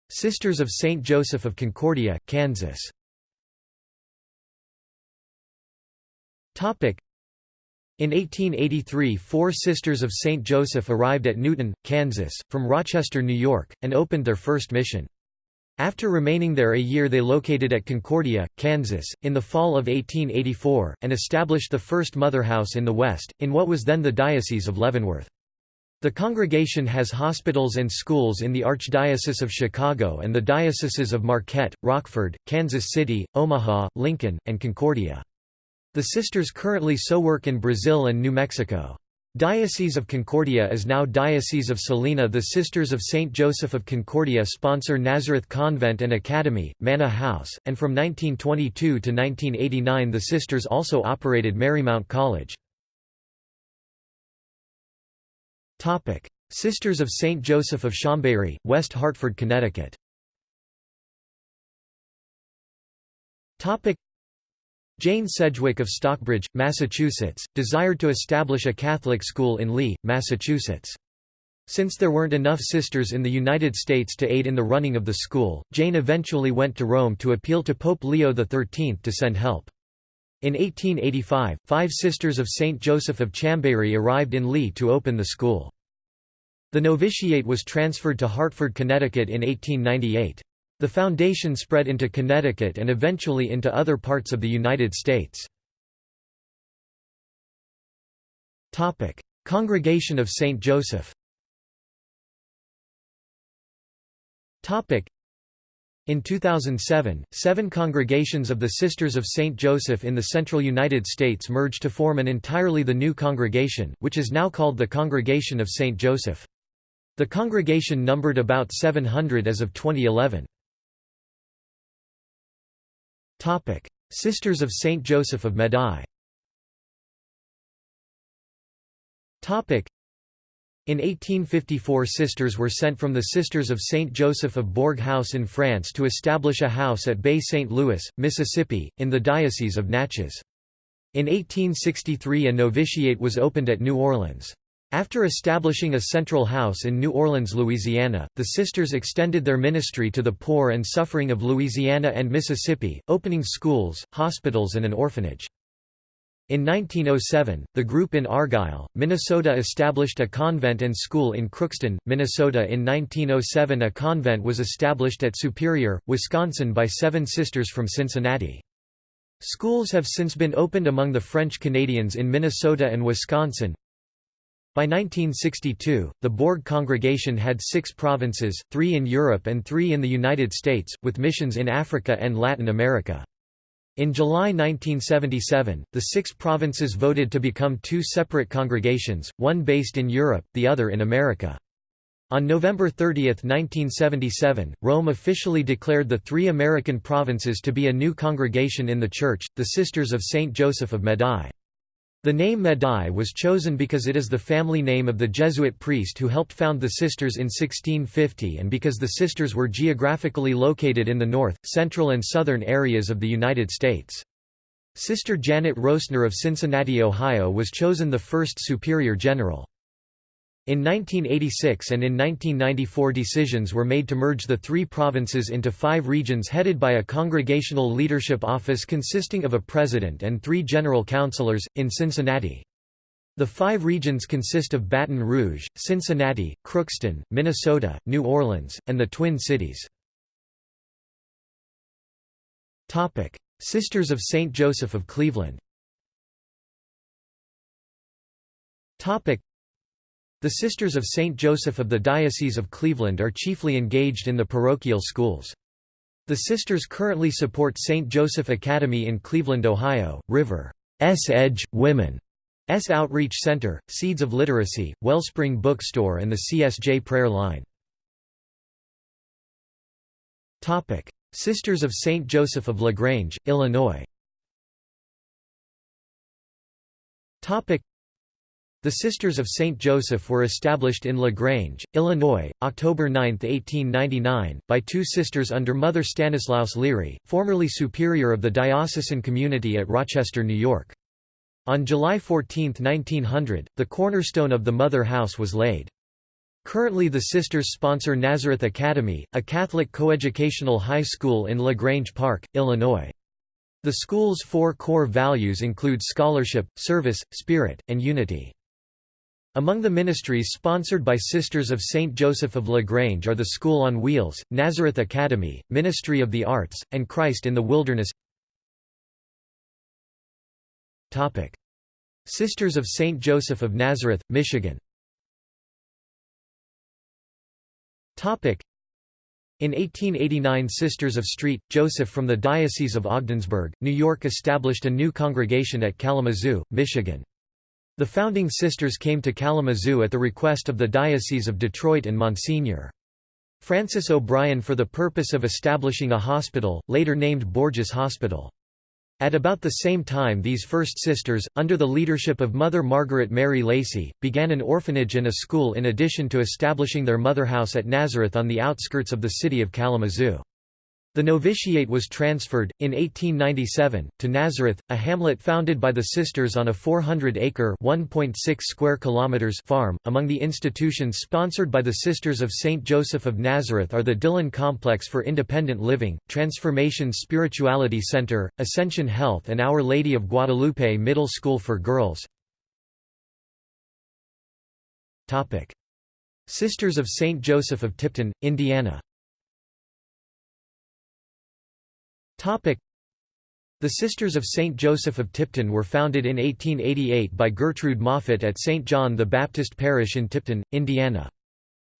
Sisters of St. Joseph of Concordia, Kansas in 1883 four Sisters of St. Joseph arrived at Newton, Kansas, from Rochester, New York, and opened their first mission. After remaining there a year they located at Concordia, Kansas, in the fall of 1884, and established the first mother house in the West, in what was then the Diocese of Leavenworth. The congregation has hospitals and schools in the Archdiocese of Chicago and the dioceses of Marquette, Rockford, Kansas City, Omaha, Lincoln, and Concordia. The sisters currently so work in Brazil and New Mexico. Diocese of Concordia is now Diocese of Salina The Sisters of St. Joseph of Concordia sponsor Nazareth Convent and Academy, Manna House, and from 1922 to 1989 the sisters also operated Marymount College. Sisters of St. Joseph of Chambéry, West Hartford, Connecticut Jane Sedgwick of Stockbridge, Massachusetts, desired to establish a Catholic school in Lee, Massachusetts. Since there weren't enough sisters in the United States to aid in the running of the school, Jane eventually went to Rome to appeal to Pope Leo XIII to send help. In 1885, five Sisters of St. Joseph of Chambéry arrived in Lee to open the school. The novitiate was transferred to Hartford, Connecticut in 1898. The foundation spread into Connecticut and eventually into other parts of the United States. Congregation of St. Joseph in 2007, seven congregations of the Sisters of St. Joseph in the central United States merged to form an entirely the new congregation, which is now called the Congregation of St. Joseph. The congregation numbered about 700 as of 2011. Sisters of St. Joseph of Medaille in 1854 sisters were sent from the Sisters of St. Joseph of Bourg House in France to establish a house at Bay St. Louis, Mississippi, in the Diocese of Natchez. In 1863 a novitiate was opened at New Orleans. After establishing a central house in New Orleans, Louisiana, the sisters extended their ministry to the poor and suffering of Louisiana and Mississippi, opening schools, hospitals and an orphanage. In 1907, the group in Argyle, Minnesota established a convent and school in Crookston, Minnesota. In 1907 a convent was established at Superior, Wisconsin by seven sisters from Cincinnati. Schools have since been opened among the French Canadians in Minnesota and Wisconsin. By 1962, the Bourg congregation had six provinces, three in Europe and three in the United States, with missions in Africa and Latin America. In July 1977, the six provinces voted to become two separate congregations, one based in Europe, the other in America. On November 30, 1977, Rome officially declared the three American provinces to be a new congregation in the Church, the Sisters of St. Joseph of Medaille. The name Medaille was chosen because it is the family name of the Jesuit priest who helped found the sisters in 1650 and because the sisters were geographically located in the north, central and southern areas of the United States. Sister Janet Rosner of Cincinnati, Ohio was chosen the first superior general. In 1986 and in 1994 decisions were made to merge the three provinces into five regions headed by a congregational leadership office consisting of a president and three general counselors, in Cincinnati. The five regions consist of Baton Rouge, Cincinnati, Crookston, Minnesota, New Orleans, and the Twin Cities. Sisters of St. Joseph of Cleveland the Sisters of St. Joseph of the Diocese of Cleveland are chiefly engaged in the parochial schools. The sisters currently support St. Joseph Academy in Cleveland, Ohio, River's Edge, Women, Outreach Center, Seeds of Literacy, Wellspring Bookstore and the CSJ Prayer Line. Sisters of St. Joseph of LaGrange, Illinois the Sisters of St. Joseph were established in LaGrange, Illinois, October 9, 1899, by two sisters under Mother Stanislaus Leary, formerly superior of the diocesan community at Rochester, New York. On July 14, 1900, the cornerstone of the Mother House was laid. Currently the sisters sponsor Nazareth Academy, a Catholic coeducational high school in LaGrange Park, Illinois. The school's four core values include scholarship, service, spirit, and unity. Among the ministries sponsored by Sisters of St. Joseph of LaGrange are the School on Wheels, Nazareth Academy, Ministry of the Arts, and Christ in the Wilderness Sisters of St. Joseph of Nazareth, Michigan in 1889 Sisters of St. Joseph from the Diocese of Ogdensburg, New York established a new congregation at Kalamazoo, Michigan. The founding sisters came to Kalamazoo at the request of the Diocese of Detroit and Monsignor. Francis O'Brien for the purpose of establishing a hospital, later named Borgess Hospital. At about the same time these First Sisters, under the leadership of Mother Margaret Mary Lacey, began an orphanage and a school in addition to establishing their mother house at Nazareth on the outskirts of the city of Kalamazoo. The novitiate was transferred, in 1897, to Nazareth, a hamlet founded by the sisters on a 400-acre farm. Among the institutions sponsored by the Sisters of St. Joseph of Nazareth are the Dillon Complex for Independent Living, Transformation Spirituality Center, Ascension Health and Our Lady of Guadalupe Middle School for Girls. Sisters of St. Joseph of Tipton, Indiana the Sisters of St. Joseph of Tipton were founded in 1888 by Gertrude Moffat at St. John the Baptist Parish in Tipton, Indiana.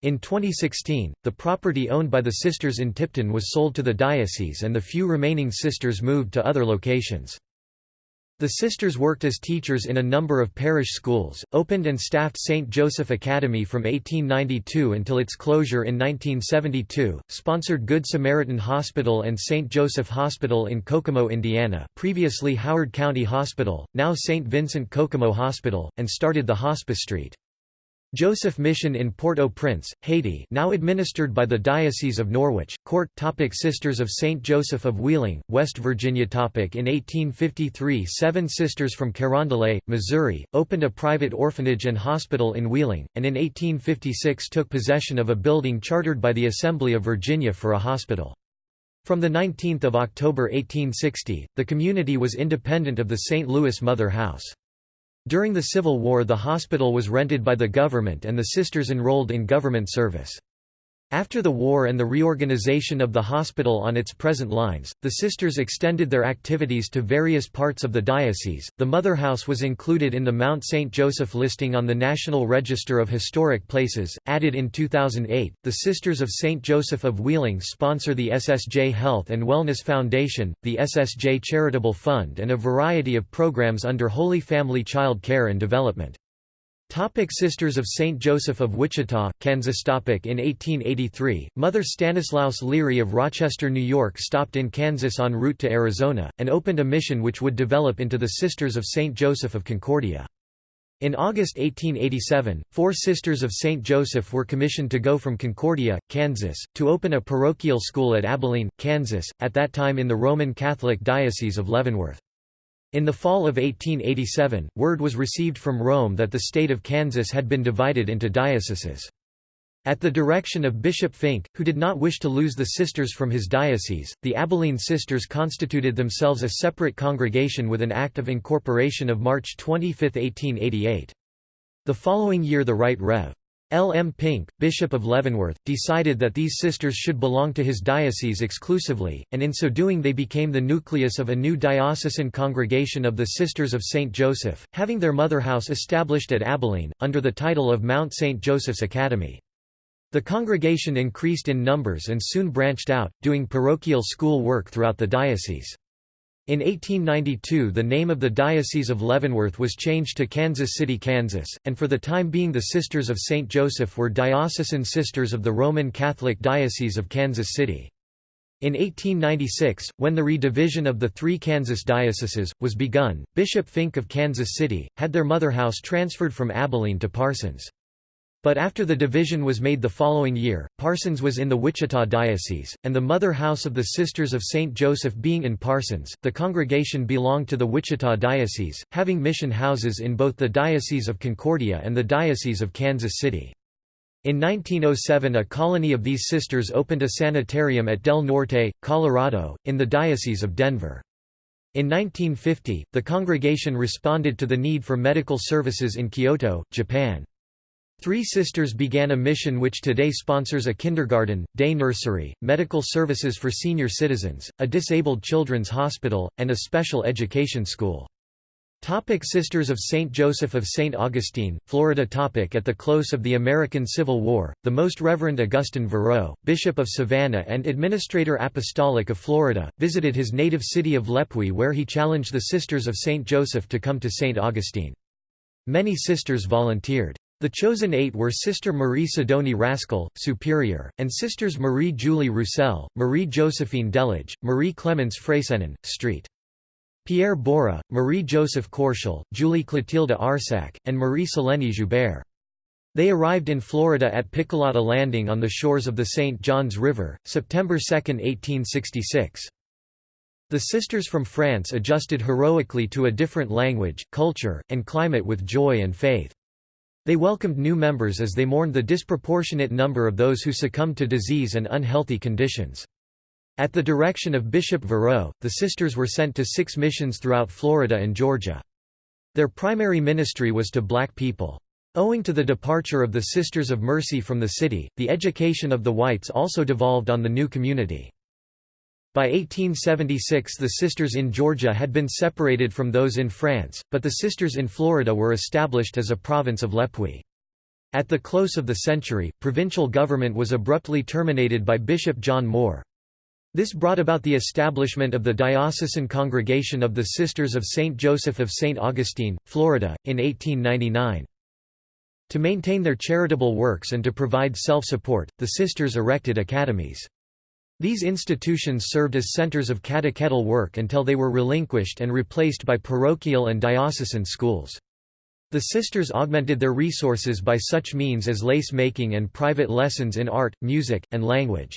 In 2016, the property owned by the sisters in Tipton was sold to the diocese and the few remaining sisters moved to other locations. The sisters worked as teachers in a number of parish schools, opened and staffed St. Joseph Academy from 1892 until its closure in 1972, sponsored Good Samaritan Hospital and St. Joseph Hospital in Kokomo, Indiana previously Howard County Hospital, now St. Vincent Kokomo Hospital, and started the Hospice Street. Joseph Mission in Port-au-Prince, Haiti now administered by the Diocese of Norwich, Court topic Sisters of St. Joseph of Wheeling, West Virginia topic In 1853 seven sisters from Carondelet, Missouri, opened a private orphanage and hospital in Wheeling, and in 1856 took possession of a building chartered by the Assembly of Virginia for a hospital. From 19 October 1860, the community was independent of the St. Louis Mother House. During the Civil War the hospital was rented by the government and the sisters enrolled in government service. After the war and the reorganization of the hospital on its present lines, the sisters extended their activities to various parts of the diocese. The Mother House was included in the Mount St. Joseph listing on the National Register of Historic Places, added in 2008. The Sisters of St. Joseph of Wheeling sponsor the SSJ Health and Wellness Foundation, the SSJ Charitable Fund, and a variety of programs under Holy Family Child Care and Development. Topic Sisters of St. Joseph of Wichita, Kansas Topic In 1883, Mother Stanislaus Leary of Rochester, New York stopped in Kansas en route to Arizona, and opened a mission which would develop into the Sisters of St. Joseph of Concordia. In August 1887, four Sisters of St. Joseph were commissioned to go from Concordia, Kansas, to open a parochial school at Abilene, Kansas, at that time in the Roman Catholic Diocese of Leavenworth. In the fall of 1887, word was received from Rome that the state of Kansas had been divided into dioceses. At the direction of Bishop Fink, who did not wish to lose the sisters from his diocese, the Abilene Sisters constituted themselves a separate congregation with an Act of Incorporation of March 25, 1888. The following year the Right Rev. L. M. Fink, Bishop of Leavenworth, decided that these sisters should belong to his diocese exclusively, and in so doing they became the nucleus of a new diocesan congregation of the Sisters of St. Joseph, having their mother house established at Abilene, under the title of Mount St. Joseph's Academy. The congregation increased in numbers and soon branched out, doing parochial school work throughout the diocese. In 1892 the name of the Diocese of Leavenworth was changed to Kansas City, Kansas, and for the time being the Sisters of St. Joseph were diocesan sisters of the Roman Catholic Diocese of Kansas City. In 1896, when the redivision of the three Kansas dioceses, was begun, Bishop Fink of Kansas City, had their mother house transferred from Abilene to Parsons. But after the division was made the following year, Parsons was in the Wichita Diocese, and the mother house of the Sisters of St. Joseph being in Parsons, the congregation belonged to the Wichita Diocese, having mission houses in both the Diocese of Concordia and the Diocese of Kansas City. In 1907 a colony of these sisters opened a sanitarium at Del Norte, Colorado, in the Diocese of Denver. In 1950, the congregation responded to the need for medical services in Kyoto, Japan. Three Sisters began a mission which today sponsors a kindergarten, day nursery, medical services for senior citizens, a disabled children's hospital, and a special education school. Topic Sisters of St. Joseph of St. Augustine, Florida topic At the close of the American Civil War, the Most Reverend Augustine Verot, Bishop of Savannah and Administrator Apostolic of Florida, visited his native city of Le Puy where he challenged the Sisters of St. Joseph to come to St. Augustine. Many sisters volunteered. The chosen eight were Sister Marie Sidonie Rascle, Superior, and Sisters Marie Julie Roussel, Marie Josephine Delage, Marie Clemence Freysenin, St. Pierre Bora, Marie Joseph Korschel, Julie Clotilde Arsac, and Marie Selene Joubert. They arrived in Florida at Picolata Landing on the shores of the St. Johns River, September 2, 1866. The sisters from France adjusted heroically to a different language, culture, and climate with joy and faith. They welcomed new members as they mourned the disproportionate number of those who succumbed to disease and unhealthy conditions. At the direction of Bishop Verot, the sisters were sent to six missions throughout Florida and Georgia. Their primary ministry was to black people. Owing to the departure of the Sisters of Mercy from the city, the education of the whites also devolved on the new community. By 1876 the sisters in Georgia had been separated from those in France, but the sisters in Florida were established as a province of Le Puy. At the close of the century, provincial government was abruptly terminated by Bishop John Moore. This brought about the establishment of the Diocesan Congregation of the Sisters of St. Joseph of St. Augustine, Florida, in 1899. To maintain their charitable works and to provide self-support, the sisters erected academies. These institutions served as centers of catechetical work until they were relinquished and replaced by parochial and diocesan schools. The sisters augmented their resources by such means as lace making and private lessons in art, music, and language.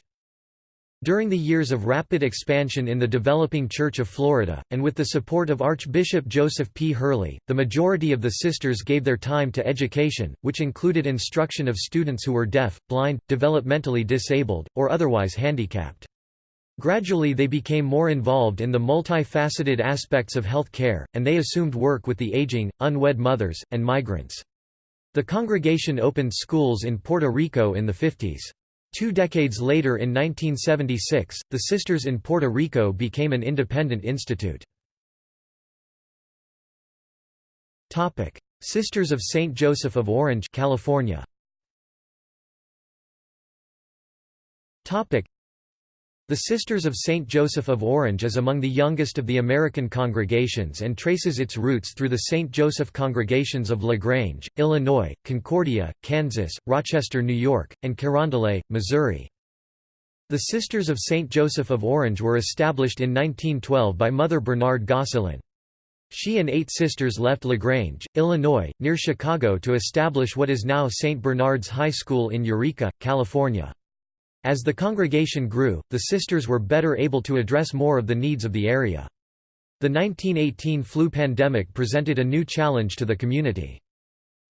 During the years of rapid expansion in the developing Church of Florida, and with the support of Archbishop Joseph P. Hurley, the majority of the sisters gave their time to education, which included instruction of students who were deaf, blind, developmentally disabled, or otherwise handicapped. Gradually they became more involved in the multifaceted aspects of health care, and they assumed work with the aging, unwed mothers, and migrants. The congregation opened schools in Puerto Rico in the 50s. Two decades later in 1976, the Sisters in Puerto Rico became an independent institute. Sisters of St. Joseph of Orange California. The Sisters of St. Joseph of Orange is among the youngest of the American congregations and traces its roots through the St. Joseph congregations of LaGrange, Illinois, Concordia, Kansas, Rochester, New York, and Carondelet, Missouri. The Sisters of St. Joseph of Orange were established in 1912 by Mother Bernard Gosselin. She and eight sisters left LaGrange, Illinois, near Chicago to establish what is now St. Bernard's High School in Eureka, California. As the congregation grew, the sisters were better able to address more of the needs of the area. The 1918 flu pandemic presented a new challenge to the community.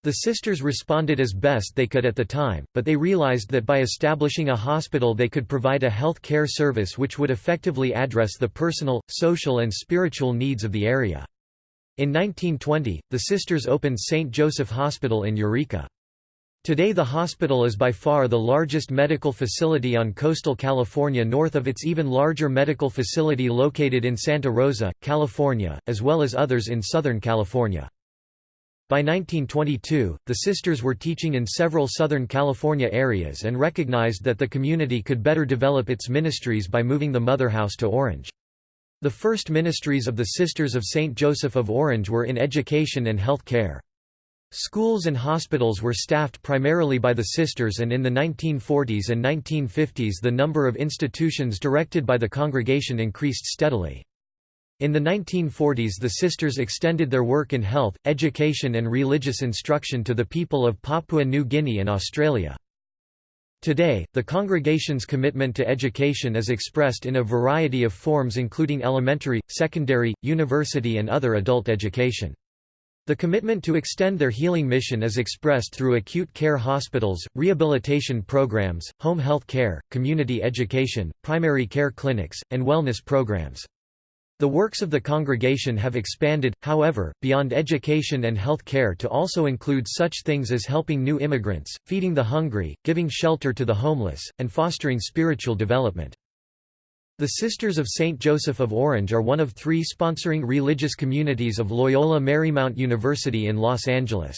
The sisters responded as best they could at the time, but they realized that by establishing a hospital they could provide a health care service which would effectively address the personal, social and spiritual needs of the area. In 1920, the sisters opened St. Joseph Hospital in Eureka. Today the hospital is by far the largest medical facility on coastal California north of its even larger medical facility located in Santa Rosa, California, as well as others in Southern California. By 1922, the sisters were teaching in several Southern California areas and recognized that the community could better develop its ministries by moving the mother house to Orange. The first ministries of the Sisters of St. Joseph of Orange were in education and health care. Schools and hospitals were staffed primarily by the sisters and in the 1940s and 1950s the number of institutions directed by the congregation increased steadily. In the 1940s the sisters extended their work in health, education and religious instruction to the people of Papua New Guinea and Australia. Today, the congregation's commitment to education is expressed in a variety of forms including elementary, secondary, university and other adult education. The commitment to extend their healing mission is expressed through acute care hospitals, rehabilitation programs, home health care, community education, primary care clinics, and wellness programs. The works of the congregation have expanded, however, beyond education and health care to also include such things as helping new immigrants, feeding the hungry, giving shelter to the homeless, and fostering spiritual development. The Sisters of St. Joseph of Orange are one of three sponsoring religious communities of Loyola Marymount University in Los Angeles.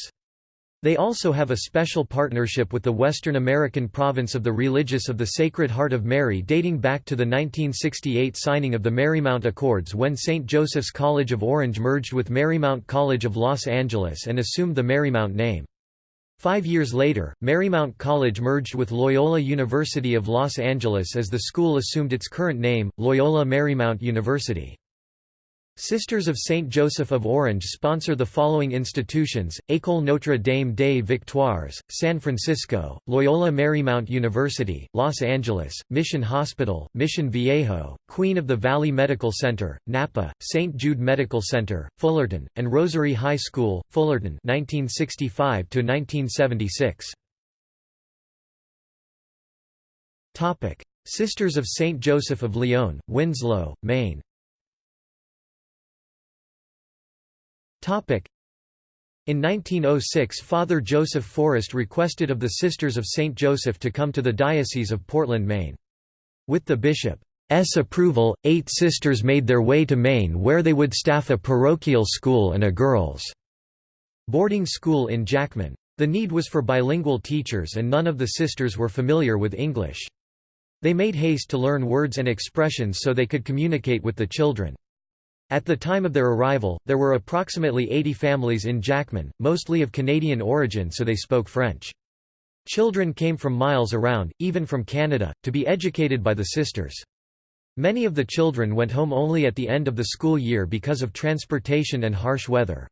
They also have a special partnership with the Western American province of the Religious of the Sacred Heart of Mary dating back to the 1968 signing of the Marymount Accords when St. Joseph's College of Orange merged with Marymount College of Los Angeles and assumed the Marymount name. Five years later, Marymount College merged with Loyola University of Los Angeles as the school assumed its current name, Loyola Marymount University. Sisters of Saint Joseph of Orange sponsor the following institutions, École Notre Dame des Victoires, San Francisco, Loyola Marymount University, Los Angeles, Mission Hospital, Mission Viejo, Queen of the Valley Medical Center, Napa, St. Jude Medical Center, Fullerton, and Rosary High School, Fullerton 1965 Sisters of St. Joseph of Lyon, Winslow, Maine In 1906 Father Joseph Forrest requested of the Sisters of St. Joseph to come to the Diocese of Portland, Maine. With the bishop's approval, eight sisters made their way to Maine where they would staff a parochial school and a girls' boarding school in Jackman. The need was for bilingual teachers and none of the sisters were familiar with English. They made haste to learn words and expressions so they could communicate with the children. At the time of their arrival, there were approximately 80 families in Jackman, mostly of Canadian origin so they spoke French. Children came from miles around, even from Canada, to be educated by the sisters. Many of the children went home only at the end of the school year because of transportation and harsh weather.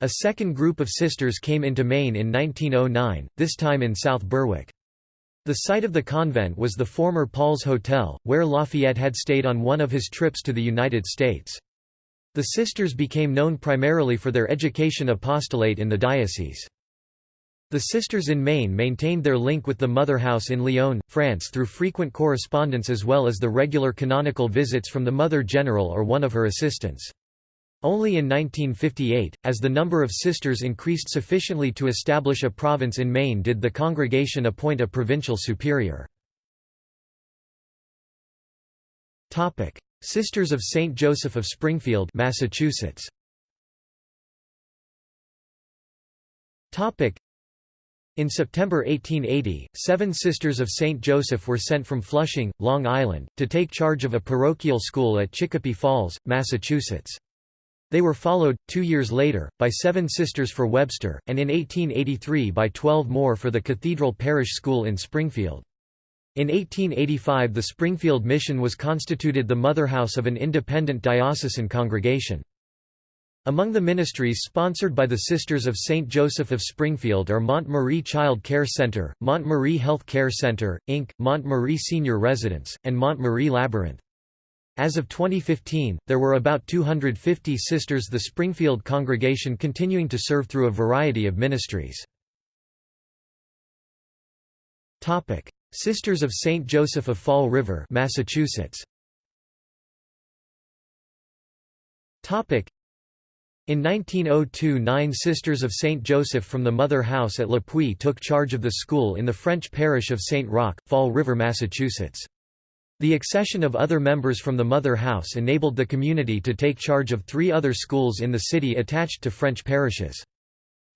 A second group of sisters came into Maine in 1909, this time in South Berwick. The site of the convent was the former Paul's Hotel, where Lafayette had stayed on one of his trips to the United States. The sisters became known primarily for their education apostolate in the diocese. The sisters in Maine maintained their link with the Mother House in Lyon, France through frequent correspondence as well as the regular canonical visits from the Mother General or one of her assistants. Only in 1958, as the number of sisters increased sufficiently to establish a province in Maine did the congregation appoint a provincial superior. Sisters of St. Joseph of Springfield, Massachusetts. In September 1880, seven Sisters of St. Joseph were sent from Flushing, Long Island, to take charge of a parochial school at Chicopee Falls, Massachusetts. They were followed, two years later, by seven Sisters for Webster, and in 1883 by twelve more for the Cathedral Parish School in Springfield. In 1885 the Springfield Mission was constituted the motherhouse of an independent diocesan congregation. Among the ministries sponsored by the Sisters of St. Joseph of Springfield are Mont Marie Child Care Center, Mont Marie Health Care Center, Inc., Mont Marie Senior Residence, and Mont Marie Labyrinth. As of 2015, there were about 250 sisters the Springfield congregation continuing to serve through a variety of ministries. Sisters of St. Joseph of Fall River, Massachusetts. In 1902 nine Sisters of St. Joseph from the Mother House at Le Puy took charge of the school in the French parish of St. Roch, Fall River, Massachusetts. The accession of other members from the Mother House enabled the community to take charge of three other schools in the city attached to French parishes.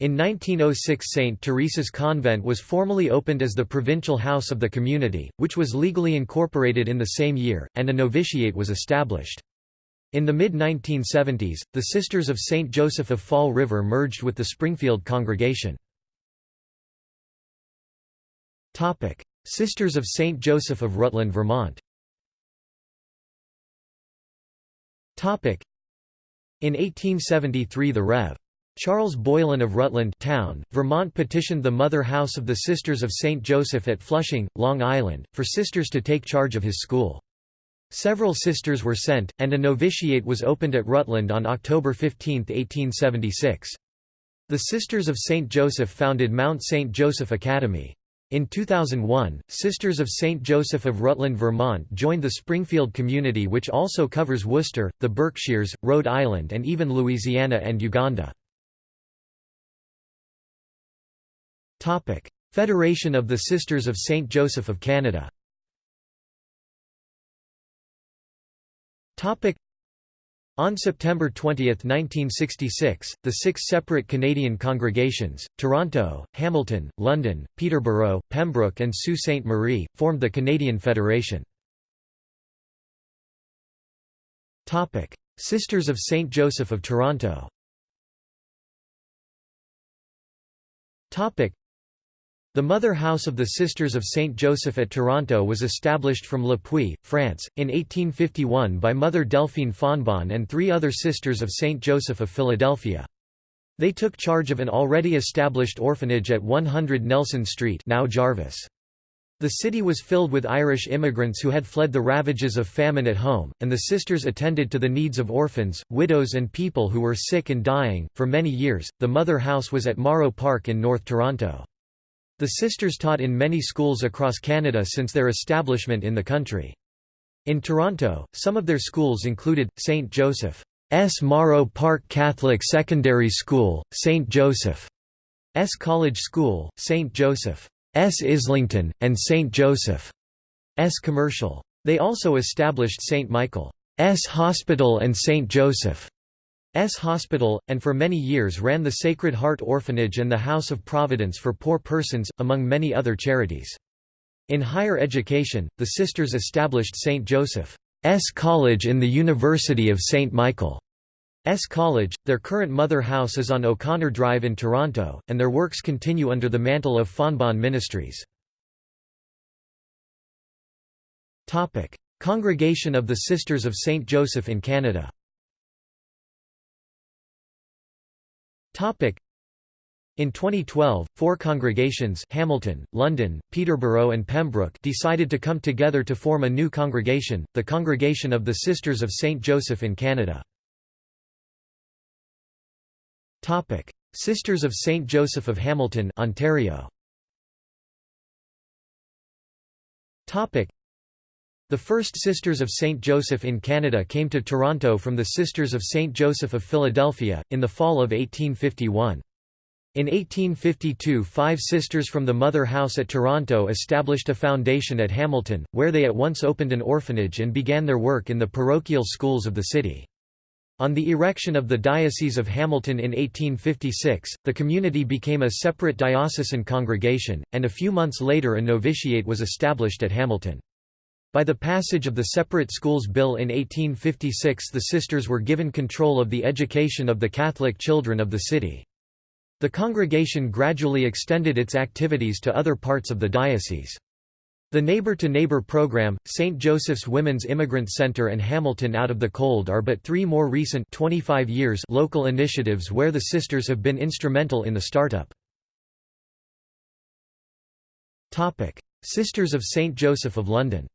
In 1906 St. Teresa's Convent was formally opened as the provincial house of the community, which was legally incorporated in the same year, and a novitiate was established. In the mid-1970s, the Sisters of St. Joseph of Fall River merged with the Springfield congregation. Sisters of St. Joseph of Rutland, Vermont In 1873 the Rev. Charles Boylan of Rutland Town, Vermont petitioned the Mother House of the Sisters of St. Joseph at Flushing, Long Island, for sisters to take charge of his school. Several sisters were sent, and a novitiate was opened at Rutland on October 15, 1876. The Sisters of St. Joseph founded Mount St. Joseph Academy. In 2001, Sisters of St. Joseph of Rutland, Vermont joined the Springfield community which also covers Worcester, the Berkshires, Rhode Island and even Louisiana and Uganda. Federation of the Sisters of St. Joseph of Canada on September 20, 1966, the six separate Canadian congregations, Toronto, Hamilton, London, Peterborough, Pembroke and Sault Ste. Marie, formed the Canadian Federation. Sisters of St. Joseph of Toronto the Mother House of the Sisters of St. Joseph at Toronto was established from Le Puy, France, in 1851 by Mother Delphine Fontbonne and three other Sisters of St. Joseph of Philadelphia. They took charge of an already established orphanage at 100 Nelson Street now Jarvis. The city was filled with Irish immigrants who had fled the ravages of famine at home, and the sisters attended to the needs of orphans, widows, and people who were sick and dying. For many years, the Mother House was at Morrow Park in North Toronto. The sisters taught in many schools across Canada since their establishment in the country. In Toronto, some of their schools included, St. Joseph's Morrow Park Catholic Secondary School, St. Joseph's College School, St. Joseph's Islington, and St. Joseph's Commercial. They also established St. Michael's Hospital and St. Joseph S. Hospital, and for many years ran the Sacred Heart Orphanage and the House of Providence for Poor Persons, among many other charities. In higher education, the sisters established St. Joseph's College in the University of St. Michael's College. Their current mother house is on O'Connor Drive in Toronto, and their works continue under the mantle of Fontbonne Ministries. Congregation of the Sisters of St. Joseph in Canada In 2012, four congregations Hamilton, London, Peterborough and Pembroke decided to come together to form a new congregation, the Congregation of the Sisters of St. Joseph in Canada. Sisters of St. Joseph of Hamilton Ontario. The first Sisters of St. Joseph in Canada came to Toronto from the Sisters of St. Joseph of Philadelphia, in the fall of 1851. In 1852 five sisters from the Mother House at Toronto established a foundation at Hamilton, where they at once opened an orphanage and began their work in the parochial schools of the city. On the erection of the Diocese of Hamilton in 1856, the community became a separate diocesan congregation, and a few months later a novitiate was established at Hamilton. By the passage of the Separate Schools Bill in 1856 the sisters were given control of the education of the Catholic children of the city. The congregation gradually extended its activities to other parts of the diocese. The Neighbor to Neighbor program, St. Joseph's Women's Immigrant Center and Hamilton Out of the Cold are but three more recent 25 years local initiatives where the sisters have been instrumental in the startup. Sisters of St. Joseph of London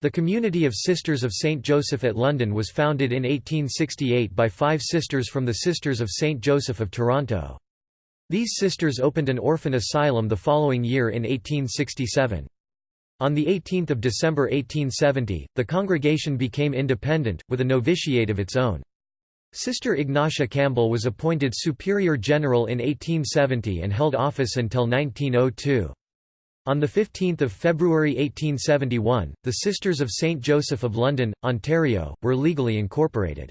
the Community of Sisters of St. Joseph at London was founded in 1868 by five sisters from the Sisters of St. Joseph of Toronto. These sisters opened an orphan asylum the following year in 1867. On 18 December 1870, the congregation became independent, with a novitiate of its own. Sister Ignatia Campbell was appointed Superior General in 1870 and held office until 1902. On 15 February 1871, the Sisters of St. Joseph of London, Ontario, were legally incorporated.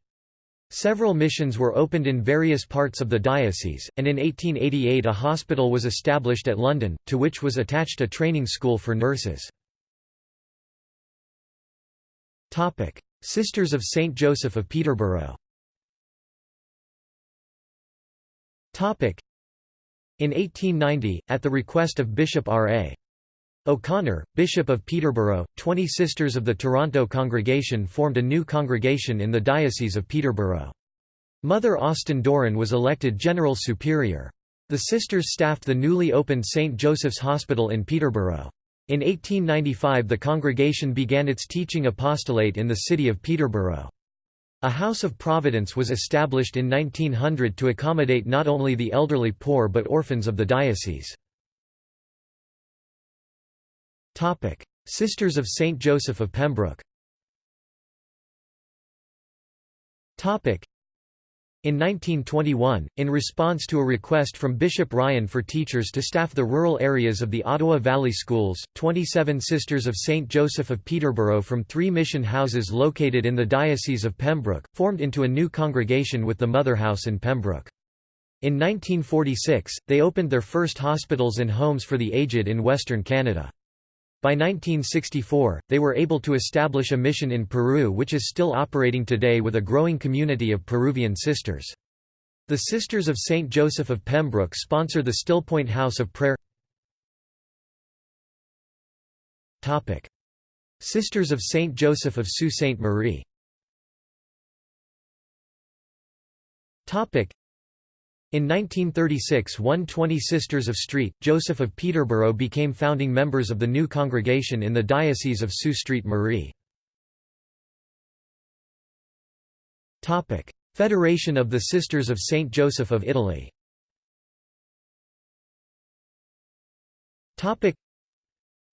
Several missions were opened in various parts of the diocese, and in 1888 a hospital was established at London, to which was attached a training school for nurses. Sisters of Saint Joseph of Peterborough in 1890, at the request of Bishop R. O'Connor, Bishop of Peterborough, 20 Sisters of the Toronto Congregation formed a new congregation in the Diocese of Peterborough. Mother Austin Doran was elected General Superior. The sisters staffed the newly opened St. Joseph's Hospital in Peterborough. In 1895 the congregation began its teaching apostolate in the city of Peterborough. A House of Providence was established in 1900 to accommodate not only the elderly poor but orphans of the diocese. Sisters of St. Joseph of Pembroke in 1921, in response to a request from Bishop Ryan for teachers to staff the rural areas of the Ottawa Valley Schools, 27 Sisters of St. Joseph of Peterborough from three mission houses located in the Diocese of Pembroke, formed into a new congregation with the Mother House in Pembroke. In 1946, they opened their first hospitals and homes for the aged in Western Canada. By 1964, they were able to establish a mission in Peru which is still operating today with a growing community of Peruvian sisters. The Sisters of St. Joseph of Pembroke sponsor the Stillpoint House of Prayer Sisters of St. Joseph of Sault Ste. Marie in 1936 120 Sisters of St. Joseph of Peterborough became founding members of the new congregation in the Diocese of Sault Ste. Marie. Federation of the Sisters of St. Joseph of Italy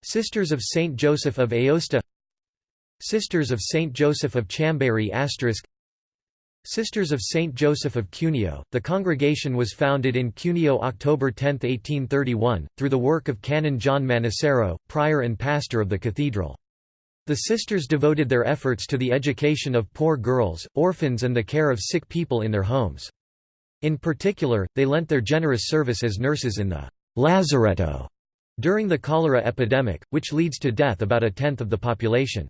Sisters of St. Joseph of Aosta Sisters of St. Joseph of Chambéry Sisters of St. Joseph of Cuneo, the congregation was founded in Cuneo October 10, 1831, through the work of Canon John Manicero, prior and pastor of the cathedral. The sisters devoted their efforts to the education of poor girls, orphans and the care of sick people in their homes. In particular, they lent their generous service as nurses in the «lazaretto» during the cholera epidemic, which leads to death about a tenth of the population.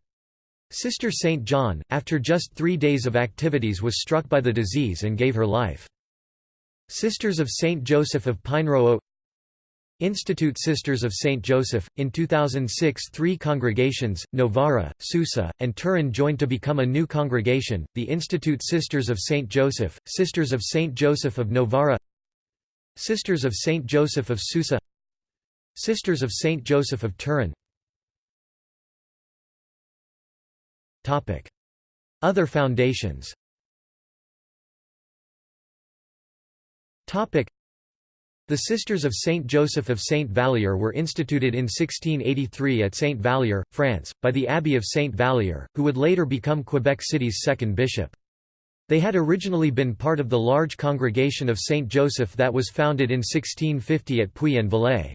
Sister St. John, after just three days of activities was struck by the disease and gave her life. Sisters of St. Joseph of Pinerolo Institute Sisters of St. Joseph, in 2006 three congregations, Novara, Susa, and Turin joined to become a new congregation, the Institute Sisters of St. Joseph, Sisters of St. Joseph of Novara Sisters of St. Joseph of Susa Sisters of St. Joseph of Turin Other foundations the Sisters of Saint Joseph of Saint Vallier were instituted in 1683 at Saint Vallier, France, by the Abbey of Saint Vallier, who would later become Quebec City's second bishop. They had originally been part of the large congregation of Saint Joseph that was founded in 1650 at Puy-en-Velay.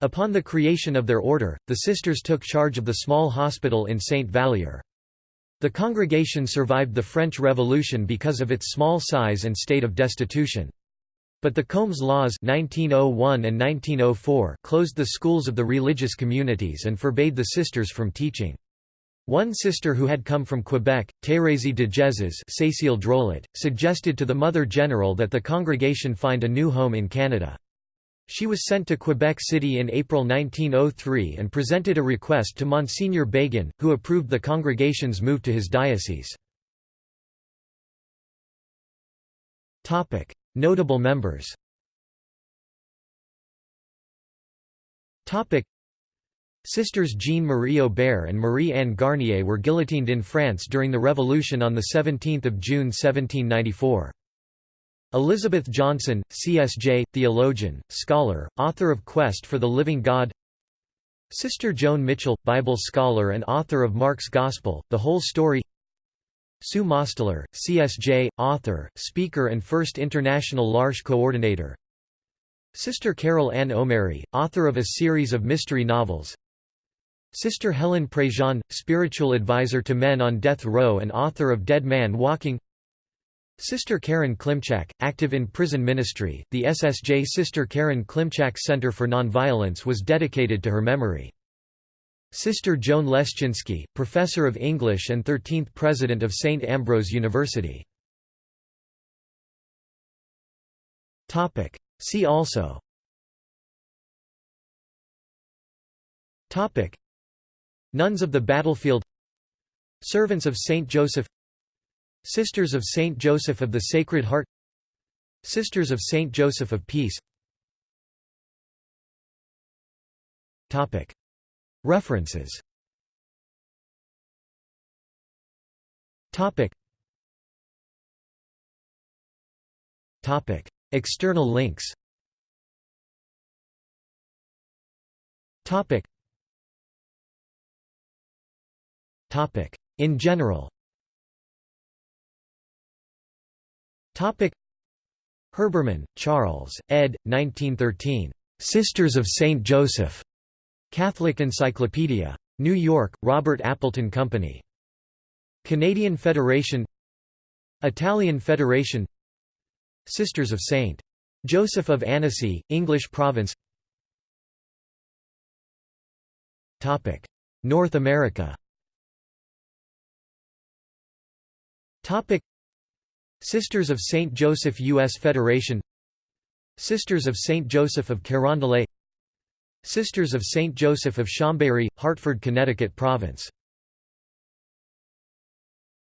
Upon the creation of their order, the sisters took charge of the small hospital in Saint Vallier. The congregation survived the French Revolution because of its small size and state of destitution. But the Combes Laws 1901 and 1904 closed the schools of the religious communities and forbade the sisters from teaching. One sister who had come from Quebec, Thérèse de Jesus suggested to the Mother General that the congregation find a new home in Canada. She was sent to Quebec City in April 1903 and presented a request to Monsignor Bégin, who approved the congregation's move to his diocese. Notable members Sisters Jean-Marie Aubert and Marie-Anne Garnier were guillotined in France during the Revolution on 17 June 1794. Elizabeth Johnson, CSJ, theologian, scholar, author of Quest for the Living God. Sister Joan Mitchell, Bible scholar and author of Mark's Gospel, The Whole Story. Sue Mosteller, CSJ, author, speaker and first international L'Arche coordinator. Sister Carol Anne O'Marie, author of a series of mystery novels. Sister Helen Prejean, spiritual advisor to men on death row and author of Dead Man Walking Sister Karen Klimczak, active in prison ministry, the SSJ Sister Karen Klimczak Center for Nonviolence was dedicated to her memory. Sister Joan Lescinski, Professor of English and 13th President of St. Ambrose University. See also. Nuns of the Battlefield Servants of Saint Joseph Sisters of Saint Joseph of the Sacred Heart Sisters of Saint Joseph of Peace Topic. References Topic. Topic. External links Topic. Topic. In general Topic. Herbermann, Charles, ed. 1913. Sisters of St. Joseph. Catholic Encyclopedia. New York, Robert Appleton Company. Canadian Federation Italian Federation Sisters of St. Joseph of Annecy, English Province North America Sisters of St. Joseph U.S. Federation Sisters of St. Joseph of Carondelet Sisters of St. Joseph of Chambéry, Hartford, Connecticut Province